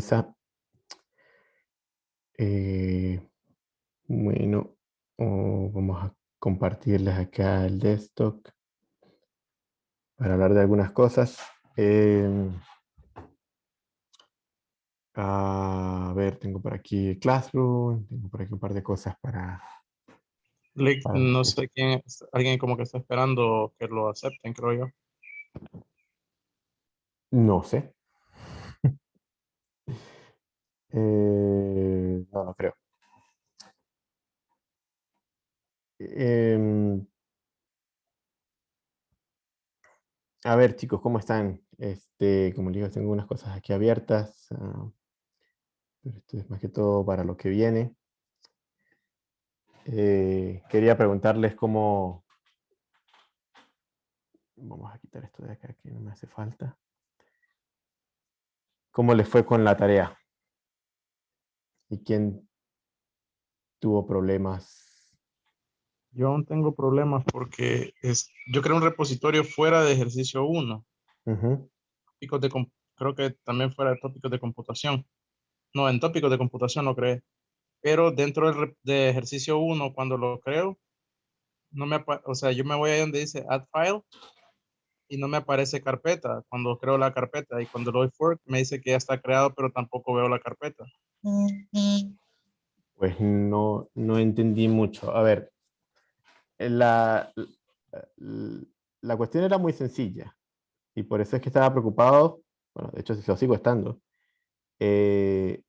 sorpresa. Eh, bueno, oh, vamos a compartirles acá el desktop para hablar de algunas cosas. Em, a ver, tengo por aquí Classroom, tengo por aquí un par de cosas para... no sé quién, alguien como que está esperando que lo acepten, creo yo. No sé. Eh, no, no creo. Em, a ver, chicos, ¿cómo están? Este, como les digo, tengo unas cosas aquí abiertas. Ah, pero esto es más que todo para lo que viene. Eh, quería preguntarles cómo... Vamos a quitar esto de acá que no me hace falta. ¿Cómo les fue con la tarea? ¿Y quién tuvo problemas? Yo aún tengo problemas porque es, yo creo un repositorio fuera de ejercicio 1. tópicos de, creo que también fuera de tópicos de computación. No, en tópicos de computación lo creé. Pero dentro del, de ejercicio 1, cuando lo creo, no me, o sea, yo me voy ahí donde dice add file y no me aparece carpeta cuando creo la carpeta y cuando doy fork me dice que ya está creado pero tampoco veo la carpeta. Pues no, no entendí mucho. A ver, la, la cuestión era muy sencilla y por eso es que estaba preocupado, bueno, de hecho lo sigo estando, eh,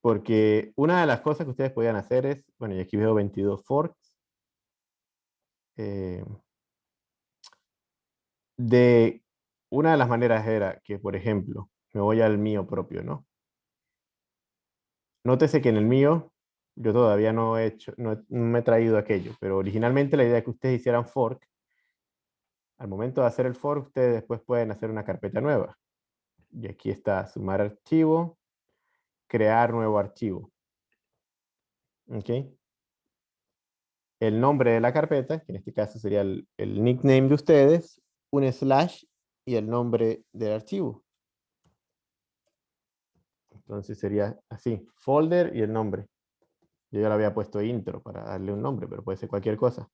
porque una de las cosas que ustedes podían hacer es, bueno, y aquí veo 22 forks, eh, de una de las maneras era que, por ejemplo, me voy al mío propio, ¿no? Nótese que en el mío yo todavía no he hecho, no, me he traído aquello, pero originalmente la idea es que ustedes hicieran fork. Al momento de hacer el fork, ustedes después pueden hacer una carpeta nueva. Y aquí está sumar archivo, crear nuevo archivo. ¿Ok? El nombre de la carpeta, que en este caso sería el nickname de ustedes, un slash y el nombre del archivo. Entonces sería así, folder y el nombre. Yo ya le había puesto intro para darle un nombre, pero puede ser cualquier cosa.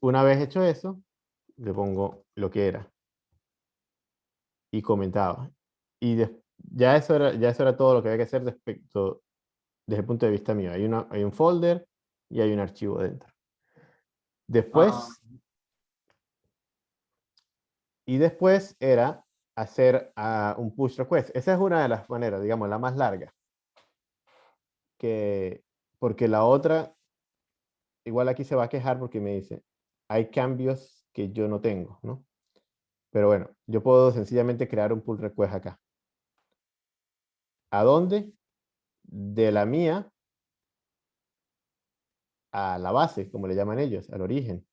Una vez hecho eso, le pongo lo que era. Y comentaba. Y ya, eso era, ya eso era todo lo que había que hacer respecto, desde el punto de vista mío. Hay, una, hay un folder y hay un archivo dentro. Después, ah. y después era hacer ah, un push request. Esa es una de las maneras, digamos, la más larga. Que, porque la otra, igual aquí se va a quejar porque me dice, hay cambios que yo no tengo, ¿no? Pero bueno, yo puedo sencillamente crear un pull request acá. ¿A dónde? De la mía a la base, como le llaman ellos, al origen.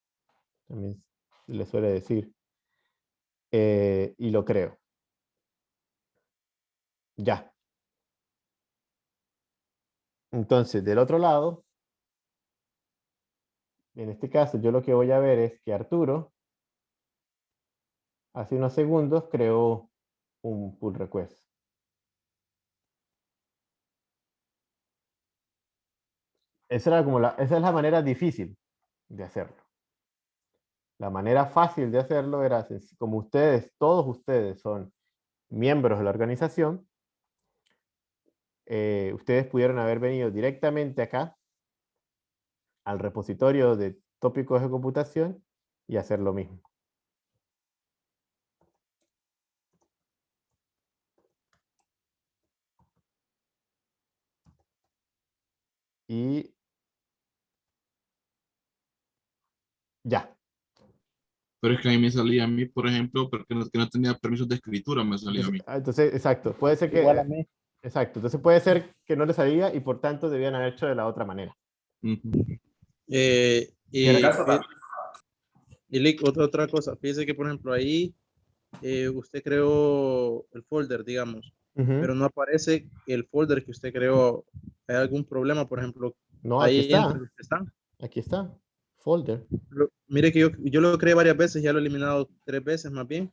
También le suele decir. Eh, y lo creo. Ya. Entonces, del otro lado, en este caso, yo lo que voy a ver es que Arturo, hace unos segundos, creó un pull request. Esa, era como esa es la manera difícil de hacerlo. La manera fácil de hacerlo era, como ustedes, todos ustedes son miembros de la organización, eh, ustedes pudieron haber venido directamente acá, al repositorio de tópicos de computación, y hacer lo mismo. Y Ya. Pero es que a mí me salía a mí, por ejemplo, porque no, que no tenía permisos de escritura, me salía a mí. Ah, entonces, exacto, puede ser que... Igual a mí. Exacto, entonces puede ser que no le salía y por tanto debían haber hecho de la otra manera. eh, y, y, otra, otra cosa, fíjese que por ejemplo ahí eh, usted creó el folder, digamos, pero no aparece el folder que usted creó. ¿Hay algún problema, por ejemplo? No, aquí está. Aquí está folder. mire que yo, yo lo creé varias veces, ya lo he eliminado tres veces más bien.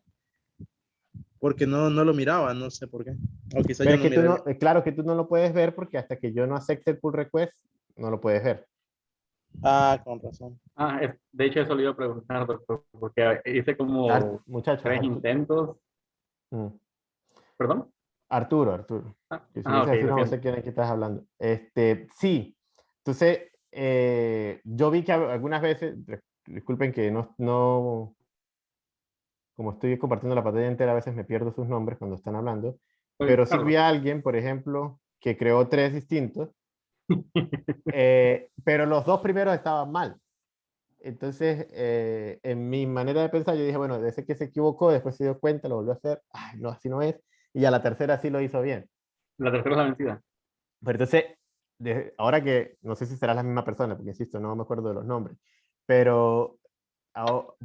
porque no, no lo miraba, no sé por qué. O quizá no no, eh, claro que tú no lo puedes ver porque hasta que yo no acepte el pull request, no lo puedes ver. Ah, con razón. Ah, de hecho eso le iba a preguntar, doctor, porque hice como tres intentos. Mm. ¿Perdón? Arturo, Arturo. Ah, ah no sé quién es que estás hablando. Este, sí, entonces eh, yo vi que algunas veces, disculpen que no, no, como estoy compartiendo la pantalla entera, a veces me pierdo sus nombres cuando están hablando, pero sí vi a alguien, por ejemplo, que creó tres distintos, eh, pero los dos primeros estaban mal. Entonces, eh, en mi manera de pensar, yo dije, bueno, desde que se equivocó, después se dio cuenta, lo volvió a hacer, ay, no, así no es, y a la tercera sí lo hizo bien. La tercera es la vencida. Pero entonces, ahora que, no sé si será la misma persona, porque insisto, no me acuerdo de los nombres, pero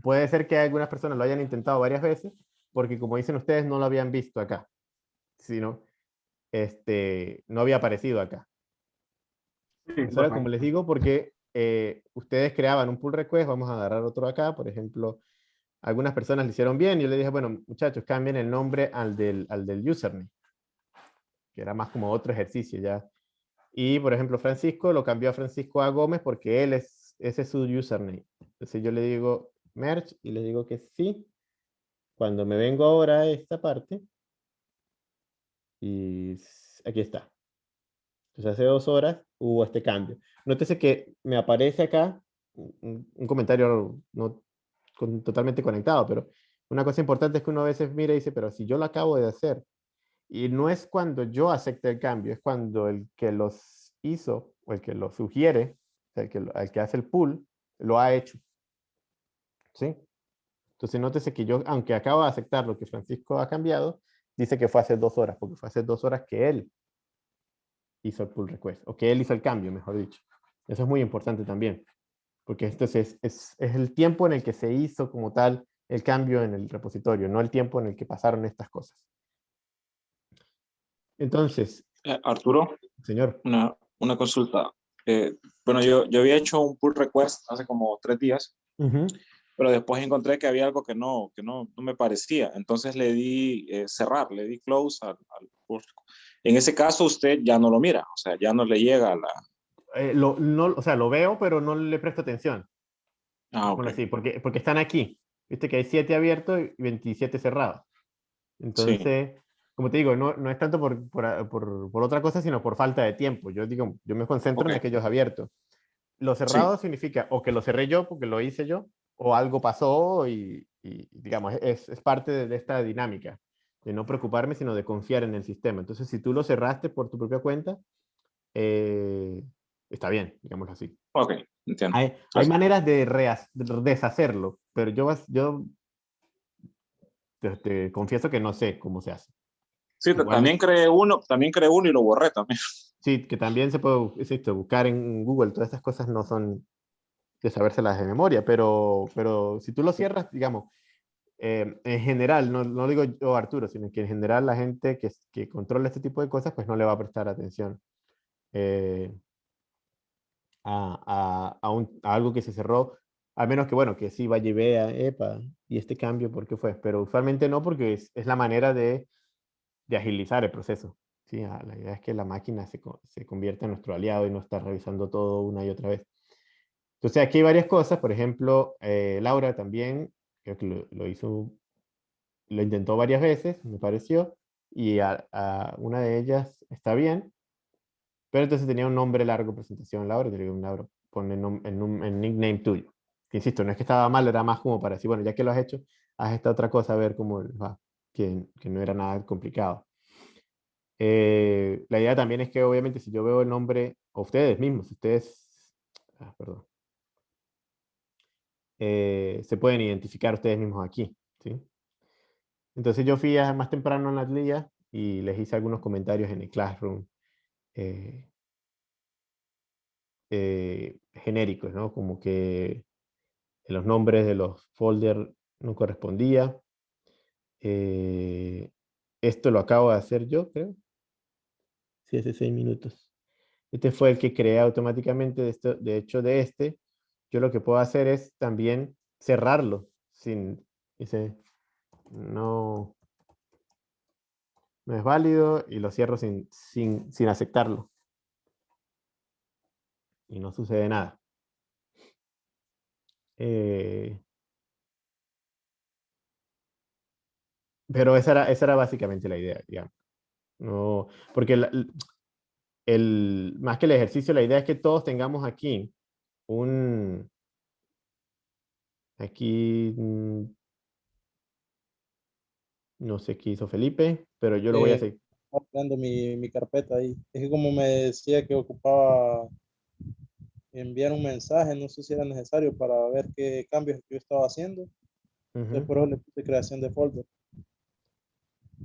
puede ser que algunas personas lo hayan intentado varias veces, porque como dicen ustedes, no lo habían visto acá, sino este, no había aparecido acá. como les digo, porque eh, ustedes creaban un pull request, vamos a agarrar otro acá, por ejemplo, algunas personas lo hicieron bien, yo le dije, bueno, muchachos, cambien el nombre al del, al del username, que era más como otro ejercicio ya. Y, por ejemplo, Francisco lo cambió a Francisco A. Gómez porque él es, ese es su username. Entonces yo le digo merge y le digo que sí. Cuando me vengo ahora a esta parte, y aquí está. Entonces hace dos horas hubo este cambio. Nótese que me aparece acá un, comentario no totalmente conectado, pero una cosa importante es que uno a veces mira y dice, pero si yo lo acabo de hacer, y no es cuando yo acepte el cambio, es cuando el que los hizo o el que lo sugiere, el que, el que hace el pull, lo ha hecho. ¿Sí? Entonces nótese que yo, aunque acabo de aceptar lo que Francisco ha cambiado, dice que fue hace dos horas, porque fue hace dos horas que él hizo el pull request, o que él hizo el cambio, mejor dicho. Eso es muy importante también, porque esto es, es, es el tiempo en el que se hizo como tal el cambio en el repositorio, no el tiempo en el que pasaron estas cosas. Entonces. Eh, Arturo. Señor. Una, una consulta. Eh, bueno, yo, yo había hecho un pull request hace como tres días, pero después encontré que había algo que no, que no, no me parecía. Entonces le di eh, cerrar, le di close al, al pull. En ese caso usted ya no lo mira, o sea, ya no le llega a la... lo, no, o sea, lo veo, pero no le presto atención. Ah, ok. Así, porque, porque están aquí. Viste que hay 7 abiertos y 27 cerrados. Entonces, como te digo, no, no es tanto por, por, por, otra cosa, sino por falta de tiempo. Yo digo, yo me concentro en aquellos abiertos. Lo cerrado significa o que lo cerré yo porque lo hice yo, o algo pasó y, y digamos, es, es, parte de, esta dinámica, de no preocuparme, sino de confiar en el sistema. Entonces, si tú lo cerraste por tu propia cuenta, eh, está bien, digámoslo así. Ok, entiendo. Hay, hay maneras de, de, deshacerlo, pero yo, yo te confieso que no sé cómo se hace. Sí, también creé uno, también creé uno y lo borré también. Sí, que también se puede esto, buscar en Google, todas estas cosas no son de sabérselas de memoria, pero, pero si tú lo cierras, digamos, eh, en general, no, no, digo yo Arturo, sino que en general la gente que, que, controla este tipo de cosas, pues no le va a prestar atención eh, a, a, un, a, algo que se cerró, a menos que, bueno, que sí vaya y vea, epa, y este cambio, ¿por qué fue? Pero usualmente no, porque es, es la manera de de agilizar el proceso. ¿sí? Ah, la idea es que la máquina se, se convierta en nuestro aliado y no estar revisando todo una y otra vez. Entonces aquí hay varias cosas, por ejemplo, eh, Laura también, lo, hizo, lo intentó varias veces, me pareció, y a, una de ellas está bien, pero entonces tenía un nombre largo presentación, Laura, te digo, Laura, pone en, nickname tuyo. insisto, no es que estaba mal, era más como para decir, bueno, ya que lo has hecho, haz esta otra cosa a ver cómo va que, no era nada complicado. Eh, la idea también es que obviamente si yo veo el nombre, o ustedes mismos, ustedes, ah, perdón, eh, se pueden identificar ustedes mismos aquí. ¿sí? Entonces yo fui más temprano en la liga y les hice algunos comentarios en el Classroom eh, genéricos, ¿no? Como que los nombres de los folders no correspondía, eh, esto lo acabo de hacer yo, creo. Sí, hace seis minutos. Este fue el que creé automáticamente. De, esto, de hecho, de este, yo lo que puedo hacer es también cerrarlo. Sin, dice, no, no es válido y lo cierro sin, sin, sin aceptarlo. Y no sucede nada. Eh, pero esa era, esa era básicamente la idea, digamos. No, porque el, más que el ejercicio, la idea es que todos tengamos aquí un... Aquí... Mm, no sé qué hizo Felipe, pero yo lo voy a hacer. Estoy mi, mi carpeta ahí. Es que como me decía que ocupaba enviar un mensaje, no sé si era necesario para ver qué cambios yo estaba haciendo. Uh por eso le puse creación de folder.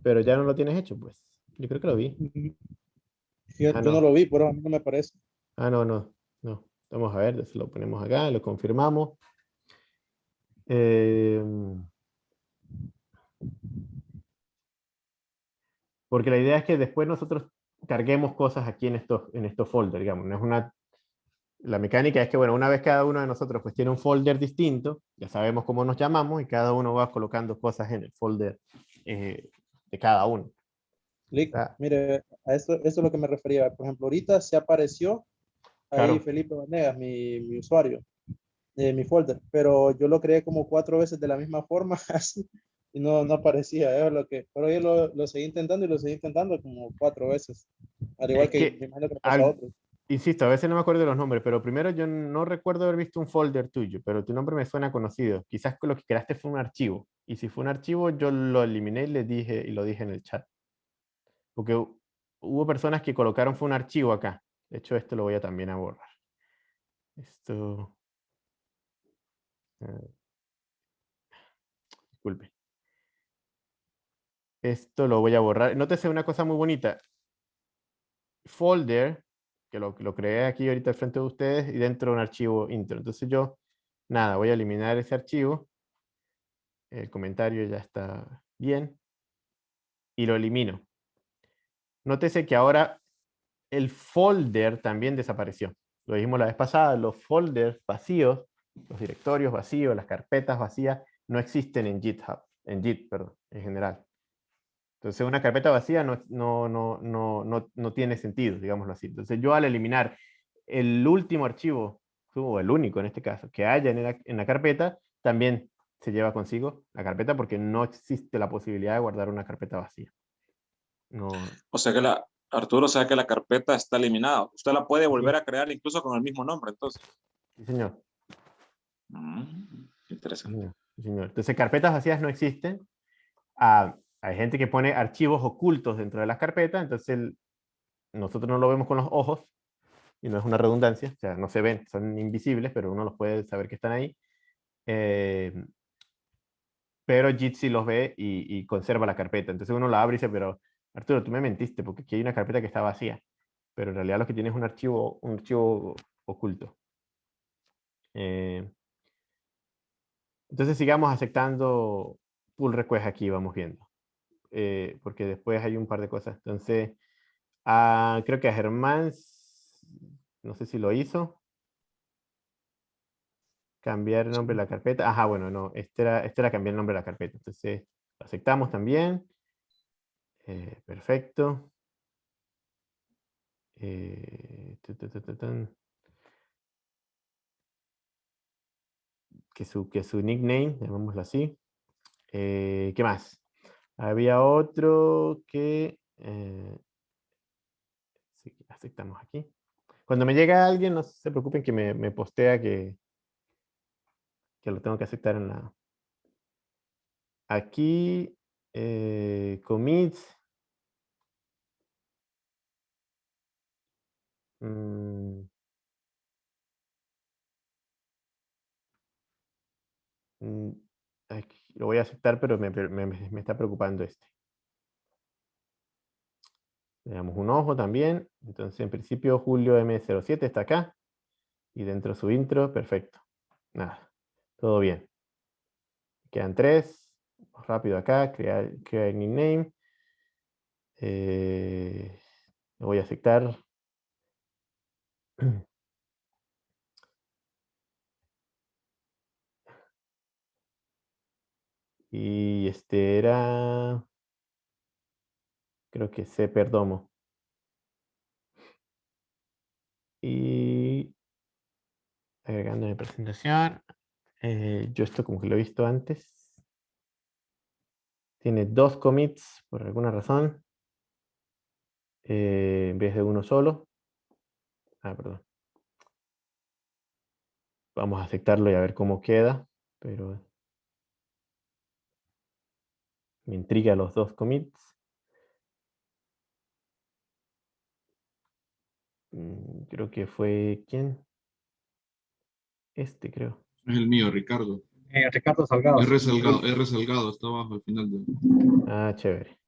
Pero ya no lo tienes hecho, pues. Yo creo que lo vi. yo, ah, no. lo vi, pero a mí no me parece. Ah, no, no, no. Vamos a ver, lo ponemos acá, lo confirmamos. Em, porque la idea es que después nosotros carguemos cosas aquí en estos, en estos folders, digamos. No es una la mecánica es que, bueno, una vez cada uno de nosotros pues tiene un folder distinto, ya sabemos cómo nos llamamos y cada uno va colocando cosas en el folder eh, de cada uno. Ah. mire, a esto, esto, es lo que me refería. Por ejemplo, ahorita se apareció ahí Felipe Vanegas, mi, mi usuario, de mi folder, pero yo lo creé como cuatro veces de la misma forma, así, y no, no aparecía. ¿eh? Lo que, pero yo lo, lo, seguí intentando y lo seguí intentando como cuatro veces. Al igual que, me imagino que pasa a otros. Insisto, a veces no me acuerdo de los nombres, pero primero yo no recuerdo haber visto un folder tuyo, pero tu nombre me suena conocido. Quizás lo que creaste fue un archivo. Y si fue un archivo, yo lo eliminé y le dije, y lo dije en el chat. Porque hubo personas que colocaron fue un archivo acá. De hecho, esto lo voy a también a borrar. Esto... Eh, disculpe. Esto lo voy a borrar. Nótese una cosa muy bonita. Folder que lo, creé aquí ahorita al frente de ustedes y dentro de un archivo intro. Entonces yo, nada, voy a eliminar ese archivo. El comentario ya está bien. Y lo elimino. Nótese que ahora el folder también desapareció. Lo dijimos la vez pasada, los folders vacíos, los directorios vacíos, las carpetas vacías, no existen en GitHub, en Git, perdón, en general. Entonces una carpeta vacía no, no, no, no, no tiene sentido, digámoslo así. Entonces yo al eliminar el último archivo, o el único en este caso, que haya en la, en la carpeta, también se lleva consigo la carpeta porque no existe la posibilidad de guardar una carpeta vacía. No. O sea que la, Arturo, o sea que la carpeta está eliminada. Usted la puede volver a crear incluso con el mismo nombre, entonces. Sí, señor. Mm, interesante. Sí, señor. Entonces, carpetas vacías no existen. Ah, hay gente que pone archivos ocultos dentro de las carpetas, entonces nosotros no lo vemos con los ojos, y no es una redundancia, o sea, no se ven, son invisibles, pero uno los puede saber que están ahí. Eh, pero Jitsi los ve y, conserva la carpeta. Entonces uno la abre y dice, pero Arturo, tú me mentiste, porque aquí hay una carpeta que está vacía. Pero en realidad lo que tiene es un archivo, un oculto. Eh, entonces sigamos aceptando pull request aquí, vamos viendo. Eh, porque después hay un par de cosas. Entonces, ah, creo que a Germán, no sé si lo hizo. Cambiar el nombre de la carpeta. Ajá, bueno, no, este era, este era cambiar el nombre de la carpeta. Entonces, lo aceptamos también. Eh, perfecto. Eh, que, su, que su nickname, llamémoslo así. ¿Qué más? Había otro que... Eh, aceptamos aquí. Cuando me llega alguien, no se preocupen que me, postea que, que lo tengo que aceptar en la... Aquí, eh, commits. Mm. Mm, lo voy a aceptar, pero me, está preocupando este. Le damos un ojo también. Entonces, en principio, Julio M07 está acá. Y dentro de su intro, perfecto. Nada, todo bien. Quedan tres. Rápido acá, crear, crear nickname. Eh, lo voy a aceptar. Y este era... creo que C Perdomo. Y agregando mi presentación, eh, yo esto como que lo he visto antes. Tiene dos commits por alguna razón, eh, en vez de uno solo. Ah, perdón. Vamos a aceptarlo y a ver cómo queda, pero me intriga los dos commits. Mm, creo que fue, ¿quién? Este, creo. Es el mío, Ricardo. Eh, Ricardo Salgado. R Salgado, R Salgado, está abajo al final. De... Ah, chévere.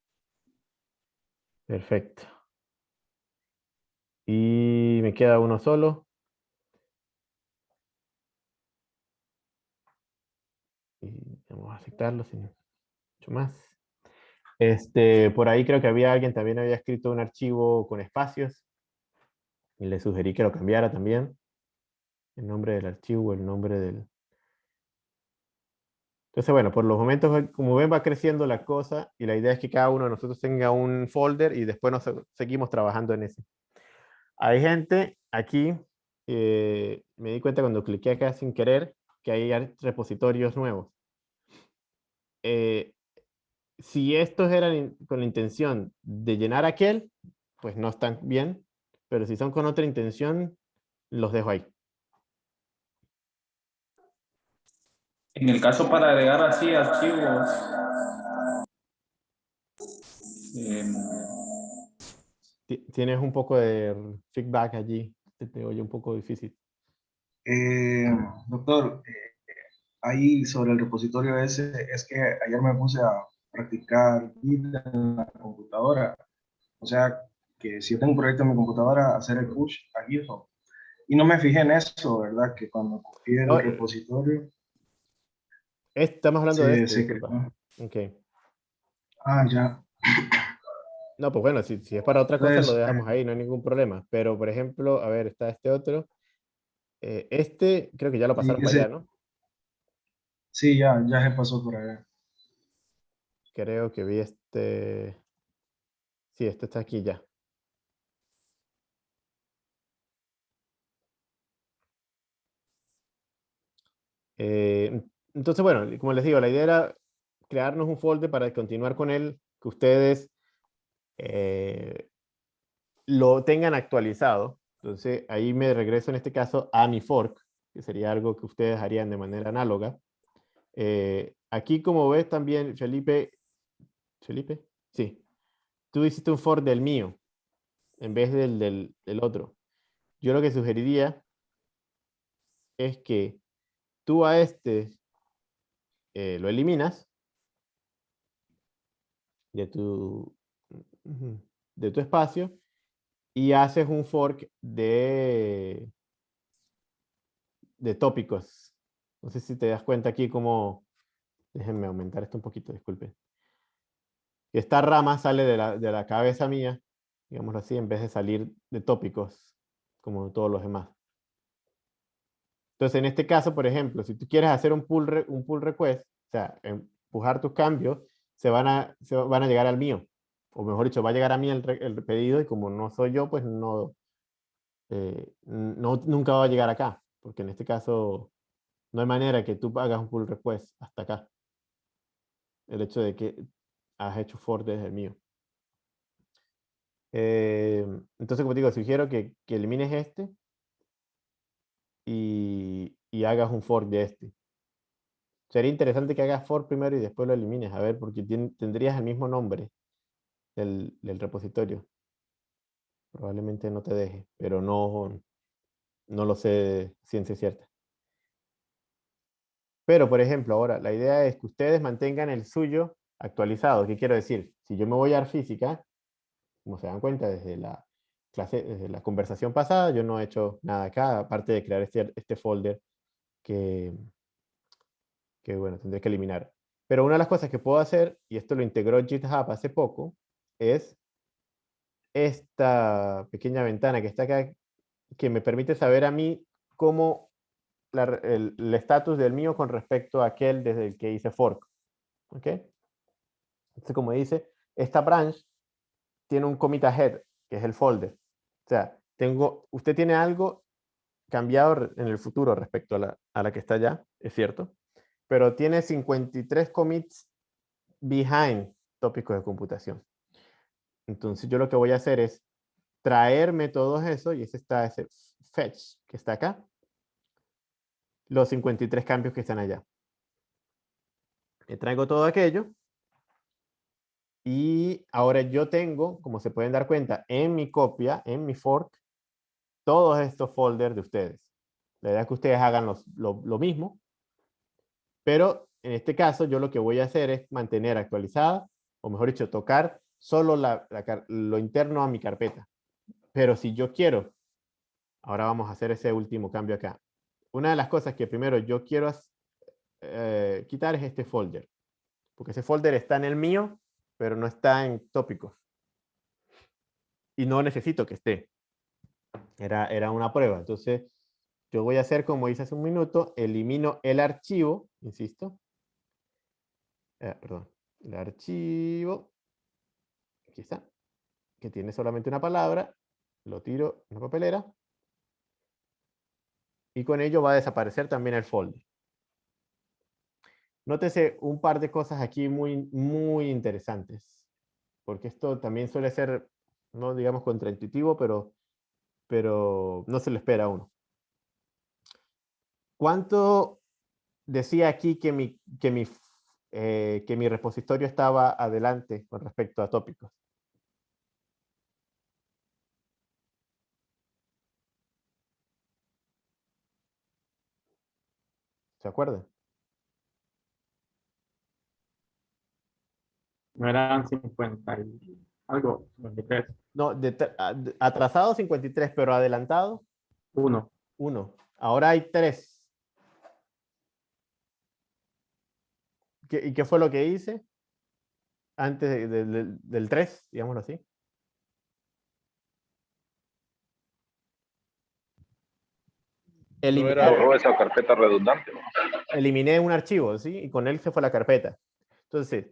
Perfecto. Y me queda uno solo. Y vamos a aceptarlo sin mucho más. Este, por ahí creo que había alguien también había escrito un archivo con espacios. Y le sugerí que lo cambiara también. El nombre del archivo, el nombre del... Entonces, bueno, por los momentos, como ven, va creciendo la cosa y la idea es que cada uno de nosotros tenga un folder y después nos seguimos trabajando en ese. Hay gente aquí, eh, me di cuenta cuando cliqué acá sin querer, que hay repositorios nuevos. Eh, si estos eran con la intención de llenar aquel, pues no están bien, pero si son con otra intención, los dejo ahí. En el caso para agregar así archivos, em, tienes un poco de feedback allí, te, oye un poco difícil. Eh, doctor, eh, ahí sobre el repositorio ese, es que ayer me puse a practicar en la computadora. O sea, que si yo tengo un proyecto en mi computadora, hacer el push a GitHub. Y no me fijé en eso, ¿verdad? Que cuando copié el repositorio... Estamos hablando de este. Sí, Ah, ya. No, pues bueno, si, si es para otra cosa, lo dejamos ahí, no hay ningún problema. Pero, por ejemplo, a ver, está este otro. Eh, este, creo que ya lo pasaron para allá, ¿no? Sí, ya, ya se pasó por allá. Creo que vi este... Sí, este está aquí ya. Eh, entonces, bueno, como les digo, la idea era crearnos un folder para continuar con él, que ustedes eh, lo tengan actualizado. Entonces, ahí me regreso en este caso a mi fork, que sería algo que ustedes harían de manera análoga. Eh, aquí, como ves también, Felipe, Felipe, sí, tú hiciste un for del mío, en vez del, del, otro. Yo lo que sugeriría es que tú a este eh, lo eliminas de tu, de tu espacio y haces un fork de, de tópicos. No sé si te das cuenta aquí como... Déjenme aumentar esto un poquito, esta rama sale de la, cabeza mía, digámoslo así, en vez de salir de tópicos, como todos los demás. Entonces, en este caso, por ejemplo, si tú quieres hacer un pull, un pull request, o sea, empujar tus cambios, se van, a, van a llegar al mío. O mejor dicho, va a llegar a mí el, pedido y como no soy yo, pues no, eh, no, nunca va a llegar acá. Porque en este caso, no hay manera que tú hagas un pull request hasta acá. El hecho de que has hecho for desde el mío. Eh, entonces, como digo, sugiero que, que elimines este y, y, hagas un for de este. Sería interesante que hagas for primero y después lo elimines, a ver, porque tendrías el mismo nombre del, del, repositorio. Probablemente no te deje, pero no, no lo sé ciencia cierta. Pero, por ejemplo, ahora la idea es que ustedes mantengan el suyo actualizado. ¿Qué quiero decir? Si yo me voy a física, como se dan cuenta desde la clase, desde la conversación pasada, yo no he hecho nada acá, aparte de crear este, este folder que, que, bueno, tendré que eliminar. Pero una de las cosas que puedo hacer, y esto lo integró GitHub hace poco, es esta pequeña ventana que está acá, que me permite saber a mí cómo el estatus del mío con respecto a aquel desde el que hice fork. ¿Ok? Entonces, como dice, esta branch tiene un commit ahead, que es el folder. O sea, tengo, usted tiene algo cambiado en el futuro respecto a la, a la que está ya, es cierto, pero tiene 53 commits behind tópicos de computación. Entonces yo lo que voy a hacer es traerme todo eso, y ese está ese fetch que está acá, los 53 cambios que están allá. Me traigo todo aquello, y ahora yo tengo, como se pueden dar cuenta, en mi copia, en mi fork, todos estos folders de ustedes. La idea es que ustedes hagan lo, mismo, pero en este caso yo lo que voy a hacer es mantener actualizada, o mejor dicho, tocar solo lo interno a mi carpeta. Pero si yo quiero, ahora vamos a hacer ese último cambio acá. Una de las cosas que primero yo quiero eh, quitar es este folder. Porque ese folder está en el mío pero no está en tópicos. Y no necesito que esté. Era, era una prueba. Entonces, yo voy a hacer como hice hace un minuto, elimino el archivo, insisto. Eh, perdón, el archivo, aquí está, que tiene solamente una palabra, lo tiro en la papelera, y con ello va a desaparecer también el folder. Nótese un par de cosas aquí muy, muy interesantes, porque esto también suele ser, no digamos contraintuitivo, pero, pero no se lo espera a uno. ¿Cuánto decía aquí que mi, que mi, eh, que mi repositorio estaba adelante con respecto a tópicos? ¿Se acuerdan? No eran 50 y algo, 53. No, atrasado 53, pero adelantado. Uno. Uno. Ahora hay tres. ¿Y qué fue lo que hice? Antes del 3, digámoslo así. Eliminé, esa carpeta redundante. Eliminé un archivo, ¿sí? Y con él se fue la carpeta. Entonces,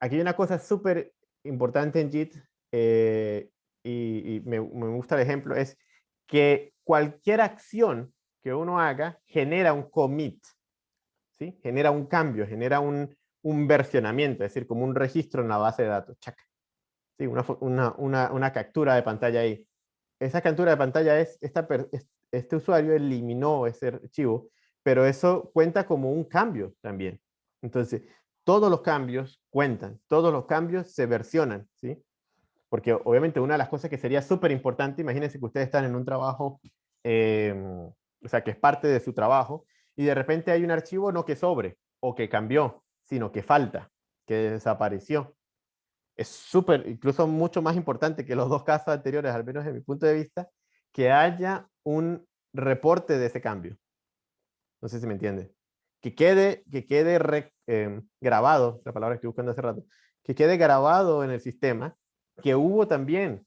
aquí hay una cosa súper importante en JIT eh, y, me, gusta el ejemplo, es que cualquier acción que uno haga genera un commit, ¿sí? genera un cambio, genera un, versionamiento, es decir, como un registro en la base de datos. ¿Sí? Una, captura de pantalla ahí. Esa captura de pantalla es, esta, este usuario eliminó ese archivo, pero eso cuenta como un cambio también. Entonces, todos los cambios cuentan, todos los cambios se versionan, ¿sí? Porque obviamente una de las cosas que sería súper importante, imagínense que ustedes están en un trabajo, em, o sea, que es parte de su trabajo, y de repente hay un archivo no que sobre, o que cambió, sino que falta, que desapareció. Es súper, incluso mucho más importante que los dos casos anteriores, al menos desde mi punto de vista, que haya un reporte de ese cambio. No sé si me entiende que quede, que quede em, grabado, la palabra que estoy buscando hace rato, que quede grabado en el sistema que hubo también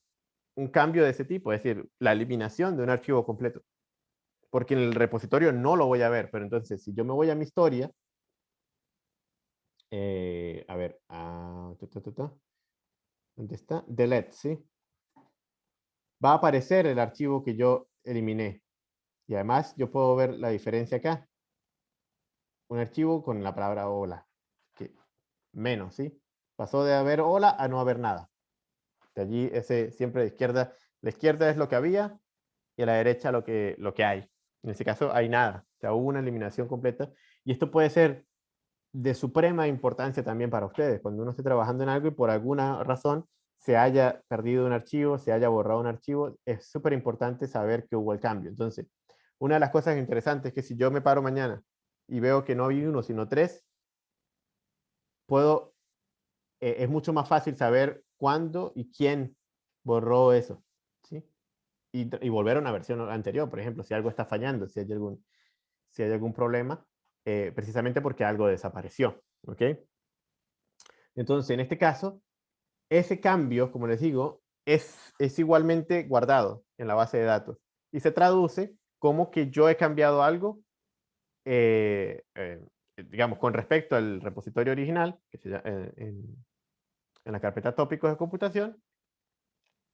un cambio de ese tipo, es decir, la eliminación de un archivo completo. Porque en el repositorio no lo voy a ver, pero entonces si yo me voy a mi historia, eh, a ver, ah, ¿dónde está? Delete, ¿sí? Va a aparecer el archivo que yo eliminé. Y además yo puedo ver la diferencia acá un archivo con la palabra hola. Que, menos, ¿sí? Pasó de haber hola a no haber nada. De allí ese siempre de izquierda, la izquierda es lo que había y a la derecha lo que, lo que hay. En este caso hay nada. O sea, hubo una eliminación completa. Y esto puede ser de suprema importancia también para ustedes. Cuando uno esté trabajando en algo y por alguna razón se haya perdido un archivo, se haya borrado un archivo, es súper importante saber que hubo el cambio. Entonces, una de las cosas interesantes es que si yo me paro mañana y veo que no hay uno, sino tres, puedo, eh, es mucho más fácil saber cuándo y quién borró eso. ¿sí? Y, volver a una versión anterior, por ejemplo, si algo está fallando, si hay algún, si hay algún problema, eh, precisamente porque algo desapareció. ¿ok? Entonces, en este caso, ese cambio, como les digo, es, es igualmente guardado en la base de datos y se traduce como que yo he cambiado algo eh, eh, digamos, con respecto al repositorio original, que se llama, eh, en, la carpeta tópicos de computación,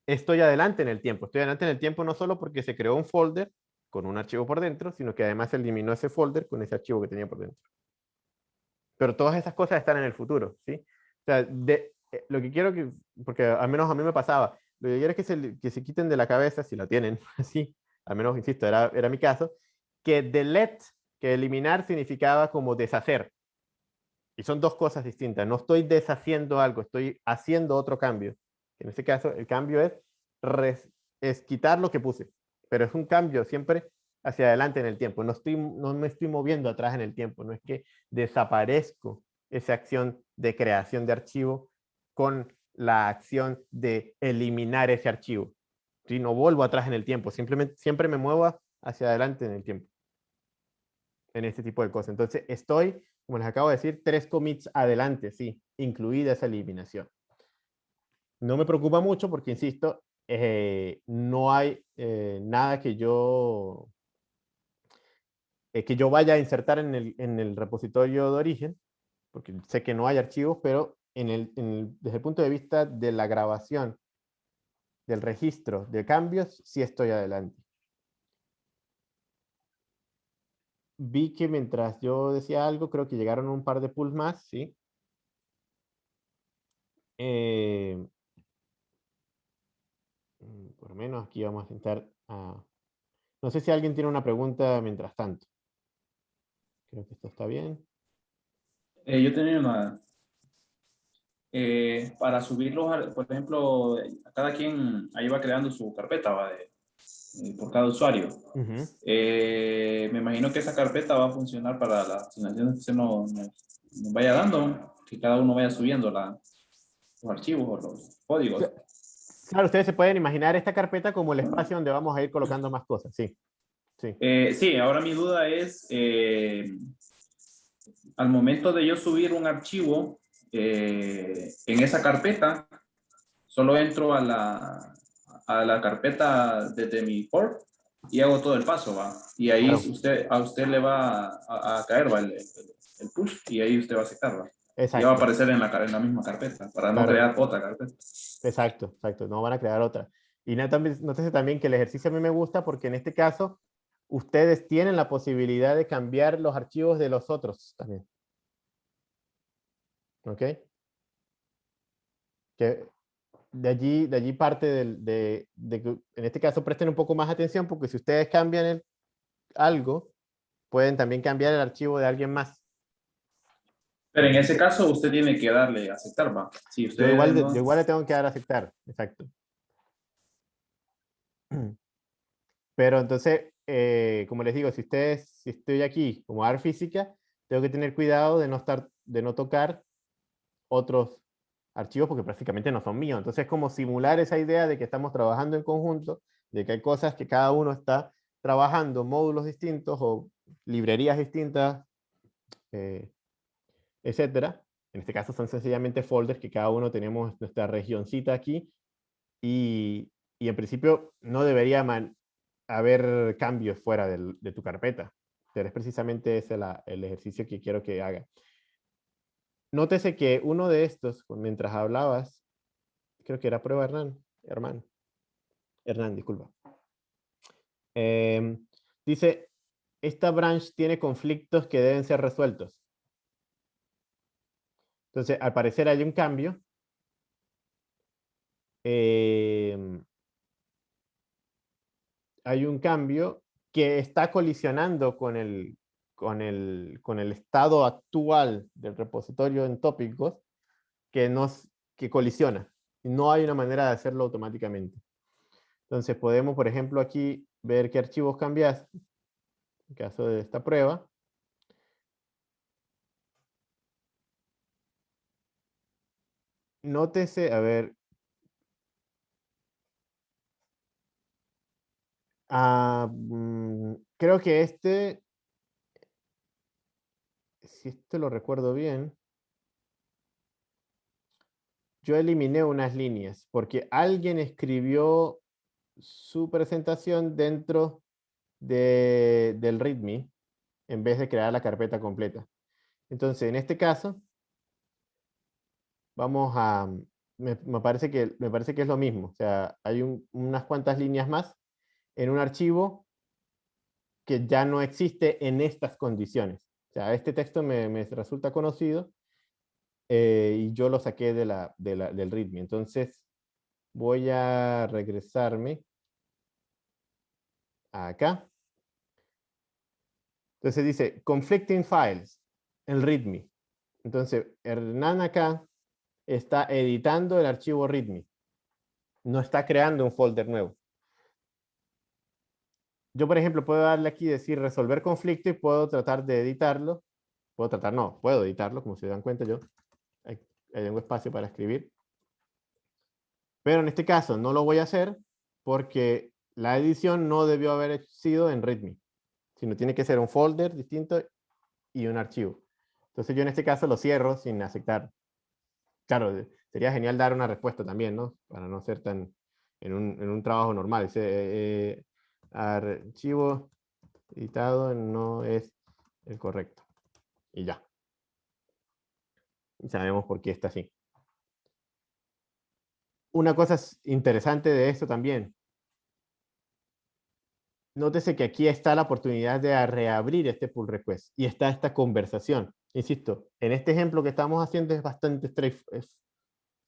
estoy adelante en el tiempo. Estoy adelante en el tiempo no solo porque se creó un folder con un archivo por dentro, sino que además eliminó ese folder con ese archivo que tenía por dentro. Pero todas esas cosas están en el futuro, ¿sí? O sea, de, eh, lo que quiero que, porque al menos a mí me pasaba, lo que quiero es que se, que se quiten de la cabeza, si la tienen, así, al menos, insisto, era, era mi caso, que delete, que eliminar significaba como deshacer. Y son dos cosas distintas. No estoy deshaciendo algo, estoy haciendo otro cambio. En este caso, el cambio es, es quitar lo que puse, pero es un cambio siempre hacia adelante en el tiempo. No, estoy, no me estoy moviendo atrás en el tiempo, no es que desaparezco esa acción de creación de archivo con la acción de eliminar ese archivo. Si no vuelvo atrás en el tiempo, simplemente siempre me muevo hacia adelante en el tiempo. En este tipo de cosas. Entonces estoy, como les acabo de decir, tres commits adelante, sí, incluida esa eliminación. No me preocupa mucho porque, insisto, eh, no hay eh, nada que yo eh, que yo vaya a insertar en el, en el, repositorio de origen, porque sé que no hay archivos, pero en el, desde el punto de vista de la grabación, del registro de cambios, sí estoy adelante. Vi que mientras yo decía algo, creo que llegaron un par de pulls más, ¿sí? Eh, mm, por lo menos aquí vamos a intentar... no sé si alguien tiene una pregunta mientras tanto. Creo que esto está bien. Eh, yo tenía una... Eh, para subirlos, por ejemplo, cada quien ahí va creando su carpeta ¿va? De, por cada usuario. me imagino que esa carpeta va a funcionar para las asignaciones que se nos, vaya dando, que cada uno vaya subiendo la, los archivos o los códigos. Claro, ustedes se pueden imaginar esta carpeta como el espacio donde vamos a ir colocando más cosas, sí. Sí. Eh, sí, ahora mi duda es, eh, al momento de yo subir un archivo eh, en esa carpeta, solo entro a la, a la carpeta desde mi port y hago todo el paso, ¿va? Y ahí usted, a usted le va a, caer ¿va? El, el, push y ahí usted va a aceptar, ¿va? Exacto. Ya va a aparecer en la, en la misma carpeta, para no crear otra carpeta. Exacto, exacto, no van a crear otra. Y nótese también que el ejercicio a mí me gusta porque en este caso ustedes tienen la posibilidad de cambiar los archivos de los otros también. ¿Ok? Que de allí, de allí parte de, que en este caso presten un poco más atención porque si ustedes cambian el, algo, pueden también cambiar el archivo de alguien más. Pero en ese caso usted tiene que darle aceptar, ¿va? Si usted yo, igual, yo igual le tengo que dar aceptar, exacto. Pero entonces, eh, como les digo, si ustedes, si estoy aquí como dar física, tengo que tener cuidado de no, estar, de no tocar otros archivos porque prácticamente no son míos. Entonces es como simular esa idea de que estamos trabajando en conjunto, de que hay cosas que cada uno está trabajando, módulos distintos o librerías distintas, eh, etcétera. En este caso son sencillamente folders que cada uno tenemos nuestra regioncita aquí y, y en principio no debería haber cambios fuera de tu carpeta. Pero es precisamente ese el ejercicio que quiero que haga. Nótese que uno de estos, mientras hablabas, creo que era prueba Hernán, Hernán, Hernán, disculpa. Em, dice, esta branch tiene conflictos que deben ser resueltos. Entonces, al parecer hay un cambio. Eh, hay un cambio que está colisionando con el, con el, con el estado actual del repositorio en tópicos que, que colisiona. No hay una manera de hacerlo automáticamente. Entonces podemos, por ejemplo, aquí ver qué archivos cambias. En caso de esta prueba. Nótese, a ver, Ah, mm, creo que este, si esto lo recuerdo bien, yo eliminé unas líneas porque alguien escribió su presentación dentro de, del README en vez de crear la carpeta completa. Entonces, en este caso, vamos a, me, parece que, me parece que es lo mismo. O sea, hay unas cuantas líneas más en un archivo que ya no existe en estas condiciones. Sea, este texto me, resulta conocido eh, y yo lo saqué de la, de la, del README. Entonces, voy a regresarme acá. Entonces dice, conflicting files, el README. Entonces, Hernán acá está editando el archivo README. No está creando un folder nuevo. Yo, por ejemplo, puedo darle aquí, decir resolver conflicto y puedo tratar de editarlo. Puedo tratar, no, puedo editarlo, como se dan cuenta yo. Hay un espacio para escribir. Pero en este caso no lo voy a hacer porque la edición no debió haber sido en README, sino tiene que ser un folder distinto y un archivo. Entonces yo en este caso lo cierro sin aceptar. Claro, sería genial dar una respuesta también, ¿no? Para no ser tan en un, en un trabajo normal. Eh, eh, archivo editado no es el correcto. Y ya. Y sabemos por qué está así. Una cosa interesante de esto también. Nótese que aquí está la oportunidad de reabrir este pull request y está esta conversación. Insisto, en este ejemplo que estamos haciendo es bastante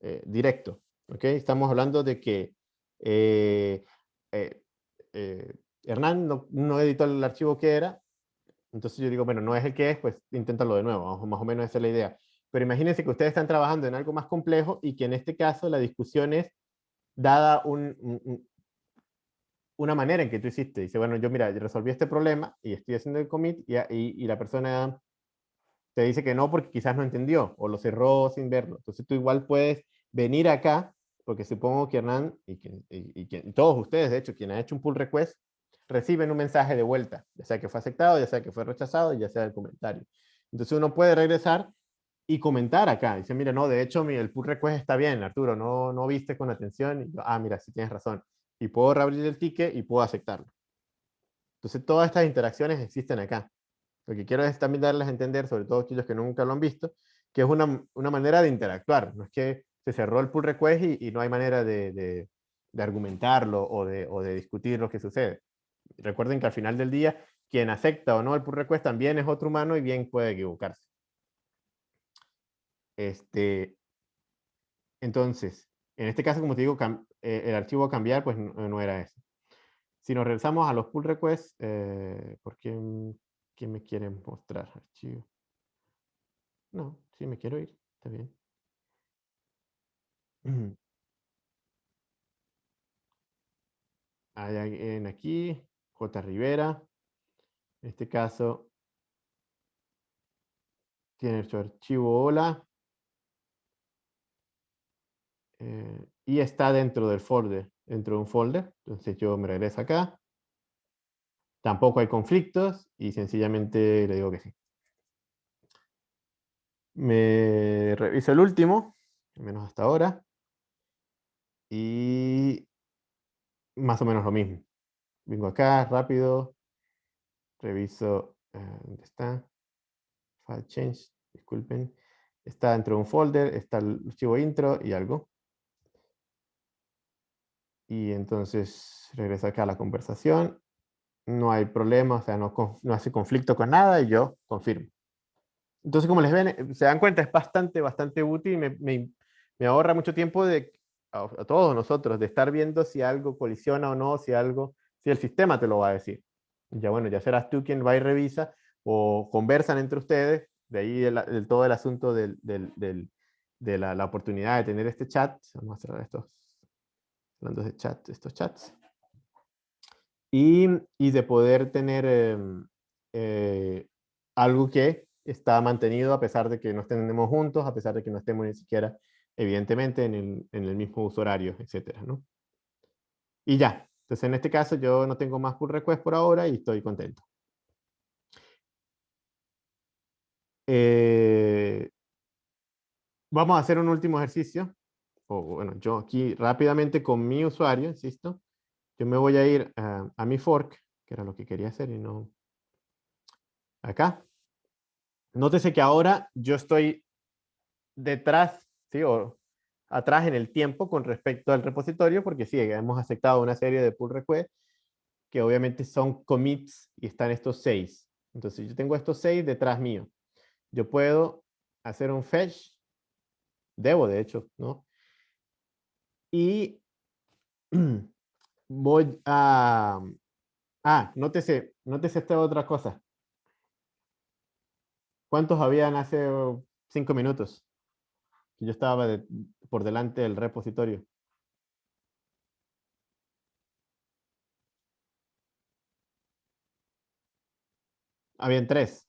eh, directo. ¿okay? Estamos hablando de que eh, eh, Hernán no, editó el archivo que era, entonces yo digo, bueno, no es el que es, pues inténtalo de nuevo, más o menos esa es la idea. Pero imagínense que ustedes están trabajando en algo más complejo y que en este caso la discusión es dada un, una manera en que tú hiciste. Dice, bueno, yo mira, resolví este problema y estoy haciendo el commit y, y, la persona te dice que no porque quizás no entendió o lo cerró sin verlo. Entonces tú igual puedes venir acá, porque supongo que Hernán y, y, y, todos ustedes, de hecho, quien ha hecho un pull request, reciben un mensaje de vuelta, ya sea que fue aceptado, ya sea que fue rechazado, ya sea el comentario. Entonces uno puede regresar y comentar acá. Dice, mira, no, de hecho el pull request está bien, Arturo, no, no viste con atención. Y ah, mira, sí tienes razón. Y puedo reabrir el ticket y puedo aceptarlo. Entonces todas estas interacciones existen acá. Lo que quiero es también darles a entender, sobre todo aquellos que nunca lo han visto, que es una, una manera de interactuar. No es que se cerró el pull request y, no hay manera de, de, argumentarlo o de, o de discutir lo que sucede. Recuerden que al final del día, quien acepta o no el pull request también es otro humano y bien puede equivocarse. Este, entonces, en este caso, como te digo, eh, el archivo a cambiar, pues no, era eso. Si nos regresamos a los pull requests, eh, ¿por qué, me quieren mostrar archivo? No, sí me quiero ir, está bien. Hay alguien aquí, J. Rivera. En este caso, tiene su archivo hola. Eh, y está dentro del folder, dentro de un folder. Entonces yo me regreso acá. Tampoco hay conflictos y sencillamente le digo que sí. Me reviso el último, al menos hasta ahora. Y más o menos lo mismo. Vengo acá, rápido. Reviso, eh, ¿dónde está? File change, disculpen. Está dentro de un folder, está el archivo intro y algo y entonces regresa acá a la conversación, no hay problema, o sea, no, no hace conflicto con nada y yo confirmo. Entonces, como les ven, eh, se dan cuenta, es bastante, bastante útil me, me, me ahorra mucho tiempo de, a, todos nosotros de estar viendo si algo colisiona o no, si algo, si el sistema te lo va a decir. Ya bueno, ya serás tú quien va y revisa o conversan entre ustedes, de ahí el, todo el asunto del, del, de la, la, oportunidad de tener este chat. Vamos a cerrar estos hablando de chat, estos chats. Y, y de poder tener em, eh, algo que está mantenido a pesar de que no estemos juntos, a pesar de que no estemos ni siquiera, evidentemente, en el, en el mismo uso horario, etcétera, ¿no? Y ya. Entonces, en este caso, yo no tengo más pull request por ahora y estoy contento. Eh, vamos a hacer un último ejercicio o bueno, yo aquí rápidamente con mi usuario, insisto, yo me voy a ir a, mi fork, que era lo que quería hacer y no acá. Nótese que ahora yo estoy detrás, ¿sí? O atrás en el tiempo con respecto al repositorio, porque sí, hemos aceptado una serie de pull requests que obviamente son commits y están estos seis. Entonces yo tengo estos seis detrás mío. Yo puedo hacer un fetch, debo de hecho, ¿no? Y voy a... Ah, nótese, nótese esta otra cosa. ¿Cuántos habían hace cinco minutos? Yo estaba por delante del repositorio. Habían tres.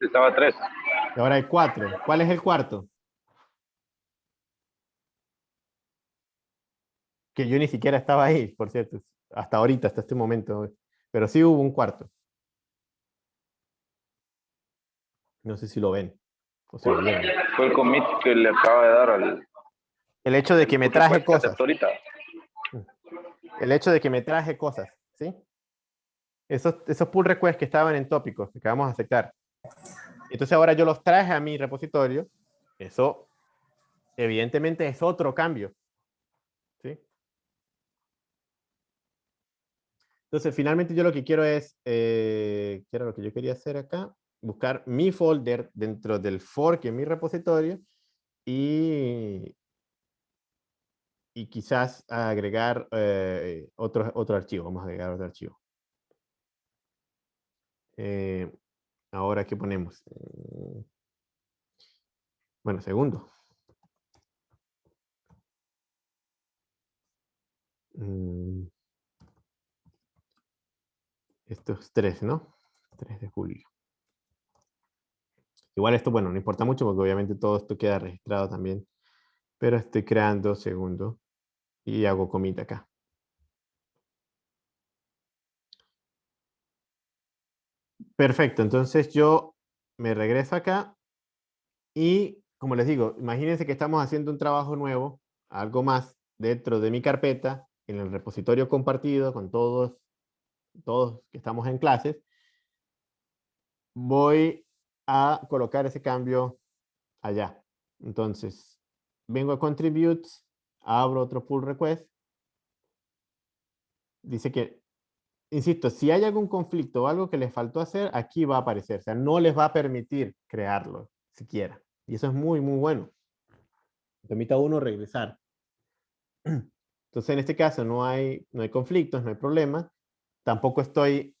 Estaba tres. Y ahora hay cuatro. ¿Cuál es el cuarto? Que yo ni siquiera estaba ahí, por cierto. Hasta ahorita, hasta este momento. Pero sí hubo un cuarto. No sé si lo ven. Fue el commit que le acaba de dar al... El hecho de que me traje cosas. El hecho de que me traje cosas, ¿sí? Esos, esos pull requests que estaban en tópicos, que vamos a aceptar. Entonces ahora yo los traje a mi repositorio. Eso, evidentemente, es otro cambio. ¿sí? Entonces, finalmente yo lo que quiero es, eh, ¿qué era lo que yo quería hacer acá? Buscar mi folder dentro del fork en mi repositorio y, y quizás agregar eh, otro, otro archivo. Vamos a agregar otro archivo. Eh, ahora, ¿qué ponemos? Eh, bueno, segundo. Mm. Estos tres, ¿no? 3 de julio. Igual esto, bueno, no importa mucho porque obviamente todo esto queda registrado también. Pero estoy creando segundo y hago comita acá. Perfecto, entonces yo me regreso acá y como les digo, imagínense que estamos haciendo un trabajo nuevo, algo más dentro de mi carpeta, en el repositorio compartido con todos, todos que estamos en clases. Voy a colocar ese cambio allá. Entonces, vengo a contribute, abro otro pull request. Dice que, insisto, si hay algún conflicto o algo que les faltó hacer, aquí va a aparecer. O sea, no les va a permitir crearlo siquiera. Y eso es muy, muy bueno. Permita a uno regresar. Entonces, en este caso no hay, no hay conflictos, no hay problema. Tampoco estoy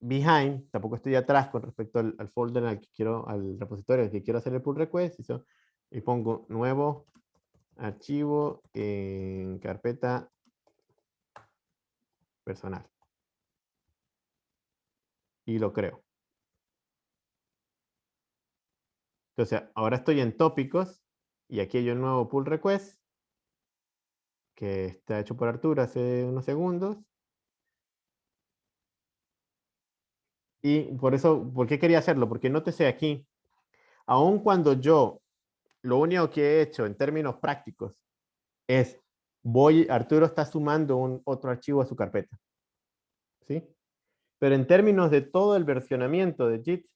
behind, tampoco estoy atrás con respecto al, folder al que quiero, al repositorio al que quiero hacer el pull request, y, pongo nuevo archivo en carpeta personal. Y lo creo. Entonces, ahora estoy en tópicos y aquí hay un nuevo pull request que está hecho por Arturo hace unos segundos. Y por eso, ¿por qué quería hacerlo? Porque nótese aquí, aun cuando yo, lo único que he hecho en términos prácticos es, voy, Arturo está sumando un otro archivo a su carpeta. ¿Sí? Pero en términos de todo el versionamiento de JIT,